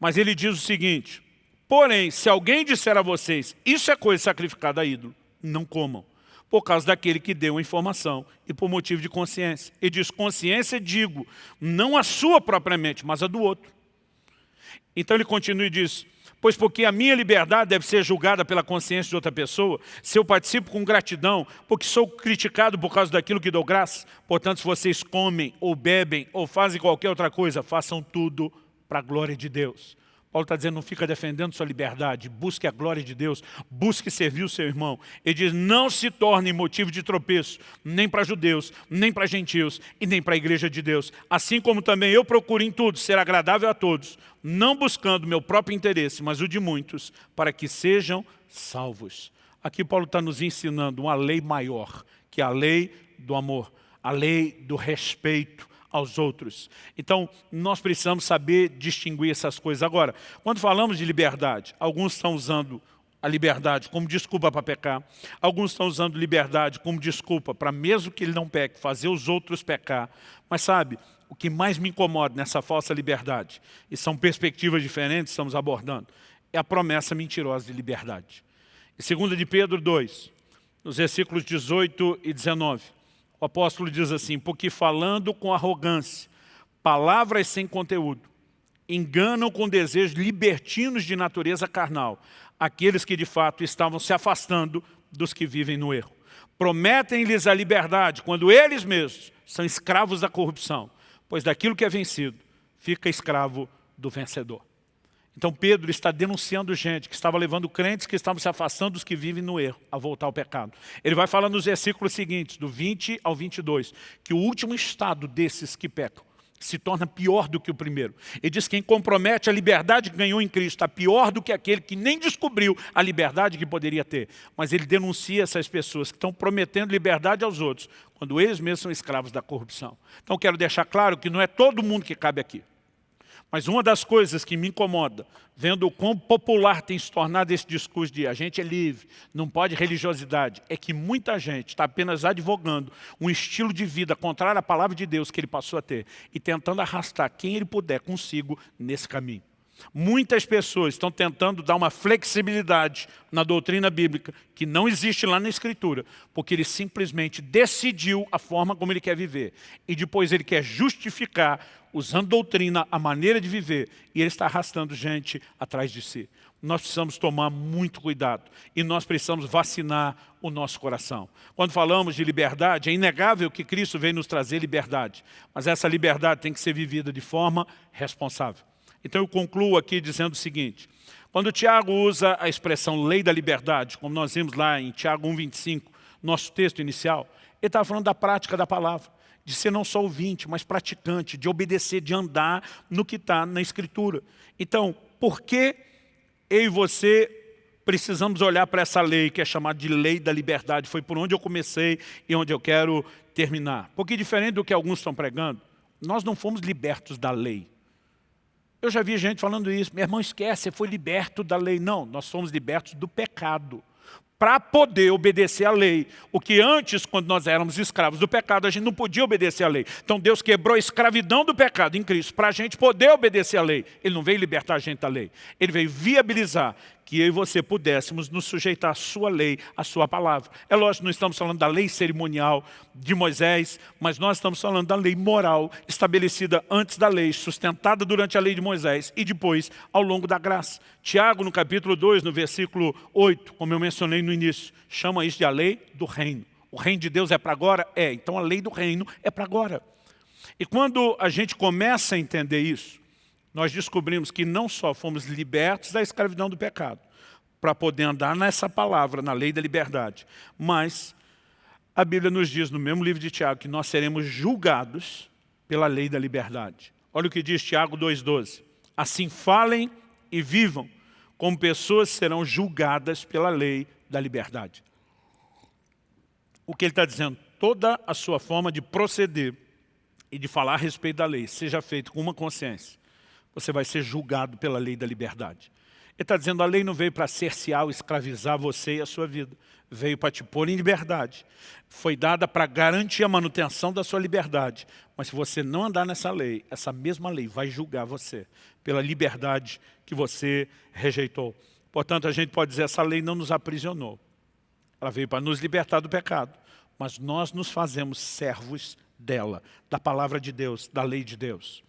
Mas ele diz o seguinte, porém, se alguém disser a vocês, isso é coisa sacrificada a ídolo, não comam por causa daquele que deu a informação e por motivo de consciência. E diz, consciência digo, não a sua propriamente, mas a do outro. Então ele continua e diz, pois porque a minha liberdade deve ser julgada pela consciência de outra pessoa, se eu participo com gratidão, porque sou criticado por causa daquilo que dou graça, portanto, se vocês comem ou bebem ou fazem qualquer outra coisa, façam tudo para a glória de Deus. Paulo está dizendo, não fica defendendo sua liberdade, busque a glória de Deus, busque servir o seu irmão. Ele diz, não se torne motivo de tropeço, nem para judeus, nem para gentios e nem para a igreja de Deus. Assim como também eu procuro em tudo ser agradável a todos, não buscando meu próprio interesse, mas o de muitos, para que sejam salvos. Aqui Paulo está nos ensinando uma lei maior, que é a lei do amor, a lei do respeito, aos outros. Então, nós precisamos saber distinguir essas coisas. Agora, quando falamos de liberdade, alguns estão usando a liberdade como desculpa para pecar. Alguns estão usando liberdade como desculpa para, mesmo que ele não peque, fazer os outros pecar. Mas sabe, o que mais me incomoda nessa falsa liberdade, e são perspectivas diferentes, estamos abordando, é a promessa mentirosa de liberdade. 2 de Pedro 2, nos versículos 18 e 19, o apóstolo diz assim, porque falando com arrogância, palavras sem conteúdo, enganam com desejos libertinos de natureza carnal, aqueles que de fato estavam se afastando dos que vivem no erro. Prometem-lhes a liberdade, quando eles mesmos são escravos da corrupção, pois daquilo que é vencido, fica escravo do vencedor. Então Pedro está denunciando gente que estava levando crentes que estavam se afastando dos que vivem no erro, a voltar ao pecado. Ele vai falar nos versículos seguintes, do 20 ao 22, que o último estado desses que pecam se torna pior do que o primeiro. Ele diz que quem compromete a liberdade que ganhou em Cristo está pior do que aquele que nem descobriu a liberdade que poderia ter. Mas ele denuncia essas pessoas que estão prometendo liberdade aos outros, quando eles mesmos são escravos da corrupção. Então quero deixar claro que não é todo mundo que cabe aqui. Mas uma das coisas que me incomoda, vendo o quão popular tem se tornado esse discurso de a gente é livre, não pode religiosidade, é que muita gente está apenas advogando um estilo de vida contrário à palavra de Deus que ele passou a ter e tentando arrastar quem ele puder consigo nesse caminho. Muitas pessoas estão tentando dar uma flexibilidade na doutrina bíblica que não existe lá na Escritura, porque ele simplesmente decidiu a forma como ele quer viver. E depois ele quer justificar, usando doutrina, a maneira de viver, e ele está arrastando gente atrás de si. Nós precisamos tomar muito cuidado e nós precisamos vacinar o nosso coração. Quando falamos de liberdade, é inegável que Cristo veio nos trazer liberdade, mas essa liberdade tem que ser vivida de forma responsável. Então eu concluo aqui dizendo o seguinte, quando Tiago usa a expressão lei da liberdade, como nós vimos lá em Tiago 1,25, nosso texto inicial, ele estava falando da prática da palavra, de ser não só ouvinte, mas praticante, de obedecer, de andar no que está na Escritura. Então, por que eu e você precisamos olhar para essa lei, que é chamada de lei da liberdade? Foi por onde eu comecei e onde eu quero terminar. Porque diferente do que alguns estão pregando, nós não fomos libertos da lei. Eu já vi gente falando isso, meu irmão, esquece, você foi liberto da lei. Não, nós somos libertos do pecado. Para poder obedecer à lei. O que antes, quando nós éramos escravos do pecado, a gente não podia obedecer à lei. Então Deus quebrou a escravidão do pecado em Cristo, para a gente poder obedecer à lei. Ele não veio libertar a gente da lei. Ele veio viabilizar que eu e você pudéssemos nos sujeitar à sua lei, à sua palavra. É lógico, não estamos falando da lei cerimonial de Moisés, mas nós estamos falando da lei moral estabelecida antes da lei, sustentada durante a lei de Moisés e depois ao longo da graça. Tiago, no capítulo 2, no versículo 8, como eu mencionei no início, chama isso de a lei do reino, O reino de Deus é para agora? É. Então a lei do reino é para agora. E quando a gente começa a entender isso, nós descobrimos que não só fomos libertos da escravidão do pecado, para poder andar nessa palavra, na lei da liberdade, mas a Bíblia nos diz no mesmo livro de Tiago que nós seremos julgados pela lei da liberdade. Olha o que diz Tiago 2,12. Assim falem e vivam, como pessoas serão julgadas pela lei da liberdade. O que ele está dizendo? Toda a sua forma de proceder e de falar a respeito da lei seja feito com uma consciência. Você vai ser julgado pela lei da liberdade. Ele está dizendo, a lei não veio para cercear ou escravizar você e a sua vida. Veio para te pôr em liberdade. Foi dada para garantir a manutenção da sua liberdade. Mas se você não andar nessa lei, essa mesma lei vai julgar você pela liberdade que você rejeitou. Portanto, a gente pode dizer, essa lei não nos aprisionou. Ela veio para nos libertar do pecado. Mas nós nos fazemos servos dela, da palavra de Deus, da lei de Deus.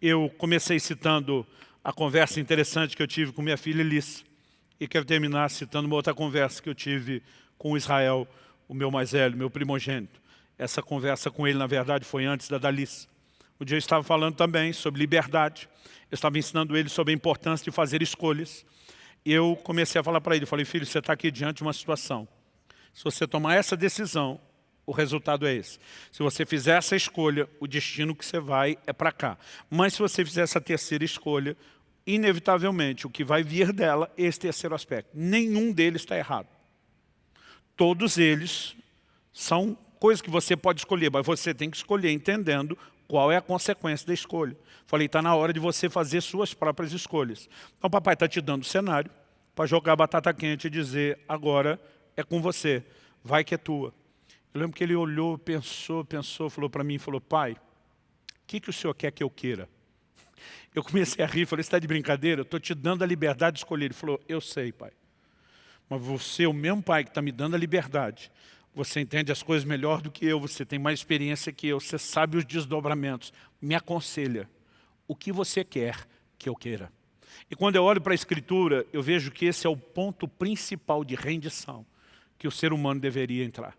Eu comecei citando a conversa interessante que eu tive com minha filha Elis. E quero terminar citando uma outra conversa que eu tive com Israel, o meu mais velho, meu primogênito. Essa conversa com ele, na verdade, foi antes da Dalice. O dia eu estava falando também sobre liberdade. Eu estava ensinando ele sobre a importância de fazer escolhas. E eu comecei a falar para ele, falei, filho, você está aqui diante de uma situação. Se você tomar essa decisão, o resultado é esse. Se você fizer essa escolha, o destino que você vai é para cá. Mas se você fizer essa terceira escolha, inevitavelmente o que vai vir dela é esse terceiro aspecto. Nenhum deles está errado. Todos eles são coisas que você pode escolher, mas você tem que escolher entendendo qual é a consequência da escolha. Falei, está na hora de você fazer suas próprias escolhas. Então papai está te dando o cenário para jogar batata quente e dizer, agora é com você, vai que é tua. Eu lembro que ele olhou, pensou, pensou, falou para mim, falou, pai, o que, que o senhor quer que eu queira? Eu comecei a rir, falei, você está de brincadeira? Eu estou te dando a liberdade de escolher. Ele falou, eu sei, pai. Mas você, o mesmo pai que está me dando a liberdade, você entende as coisas melhor do que eu, você tem mais experiência que eu, você sabe os desdobramentos. Me aconselha, o que você quer que eu queira? E quando eu olho para a Escritura, eu vejo que esse é o ponto principal de rendição que o ser humano deveria entrar.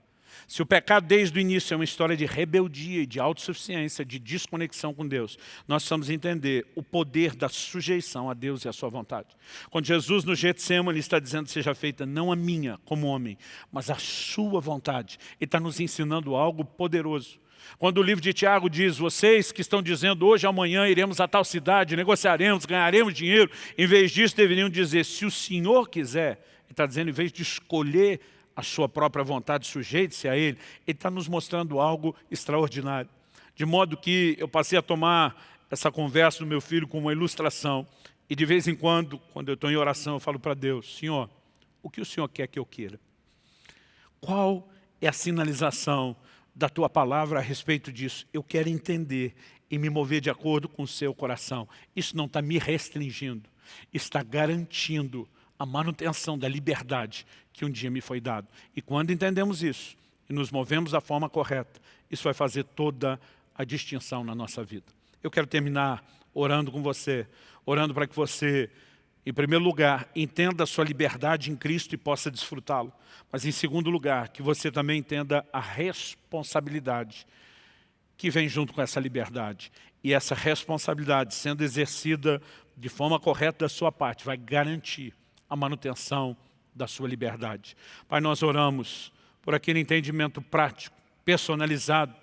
Se o pecado desde o início é uma história de rebeldia de autossuficiência, de desconexão com Deus, nós precisamos entender o poder da sujeição a Deus e a sua vontade. Quando Jesus no Getsemane está dizendo seja feita não a minha como homem, mas a sua vontade, Ele está nos ensinando algo poderoso. Quando o livro de Tiago diz, vocês que estão dizendo hoje, amanhã iremos a tal cidade, negociaremos, ganharemos dinheiro, em vez disso deveriam dizer, se o Senhor quiser, ele está dizendo, em vez de escolher a sua própria vontade, sujeite-se a Ele, Ele está nos mostrando algo extraordinário. De modo que eu passei a tomar essa conversa do meu filho como uma ilustração, e de vez em quando, quando eu estou em oração, eu falo para Deus, Senhor, o que o Senhor quer que eu queira? Qual é a sinalização da Tua palavra a respeito disso? Eu quero entender e me mover de acordo com o seu coração. Isso não está me restringindo, está garantindo a manutenção da liberdade que um dia me foi dado. E quando entendemos isso e nos movemos da forma correta, isso vai fazer toda a distinção na nossa vida. Eu quero terminar orando com você, orando para que você, em primeiro lugar, entenda a sua liberdade em Cristo e possa desfrutá-lo. Mas, em segundo lugar, que você também entenda a responsabilidade que vem junto com essa liberdade. E essa responsabilidade, sendo exercida de forma correta da sua parte, vai garantir a manutenção da sua liberdade. Pai, nós oramos por aquele entendimento prático, personalizado,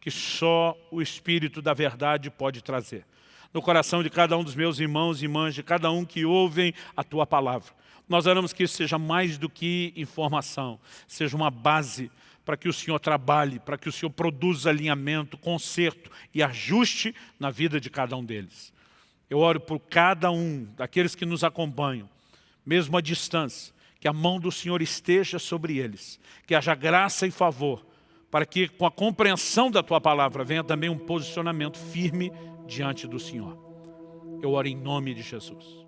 que só o Espírito da verdade pode trazer. No coração de cada um dos meus irmãos e irmãs, de cada um que ouvem a Tua palavra. Nós oramos que isso seja mais do que informação, seja uma base para que o Senhor trabalhe, para que o Senhor produza alinhamento, conserto e ajuste na vida de cada um deles. Eu oro por cada um daqueles que nos acompanham, mesmo à distância, que a mão do Senhor esteja sobre eles, que haja graça e favor, para que com a compreensão da Tua palavra venha também um posicionamento firme diante do Senhor. Eu oro em nome de Jesus.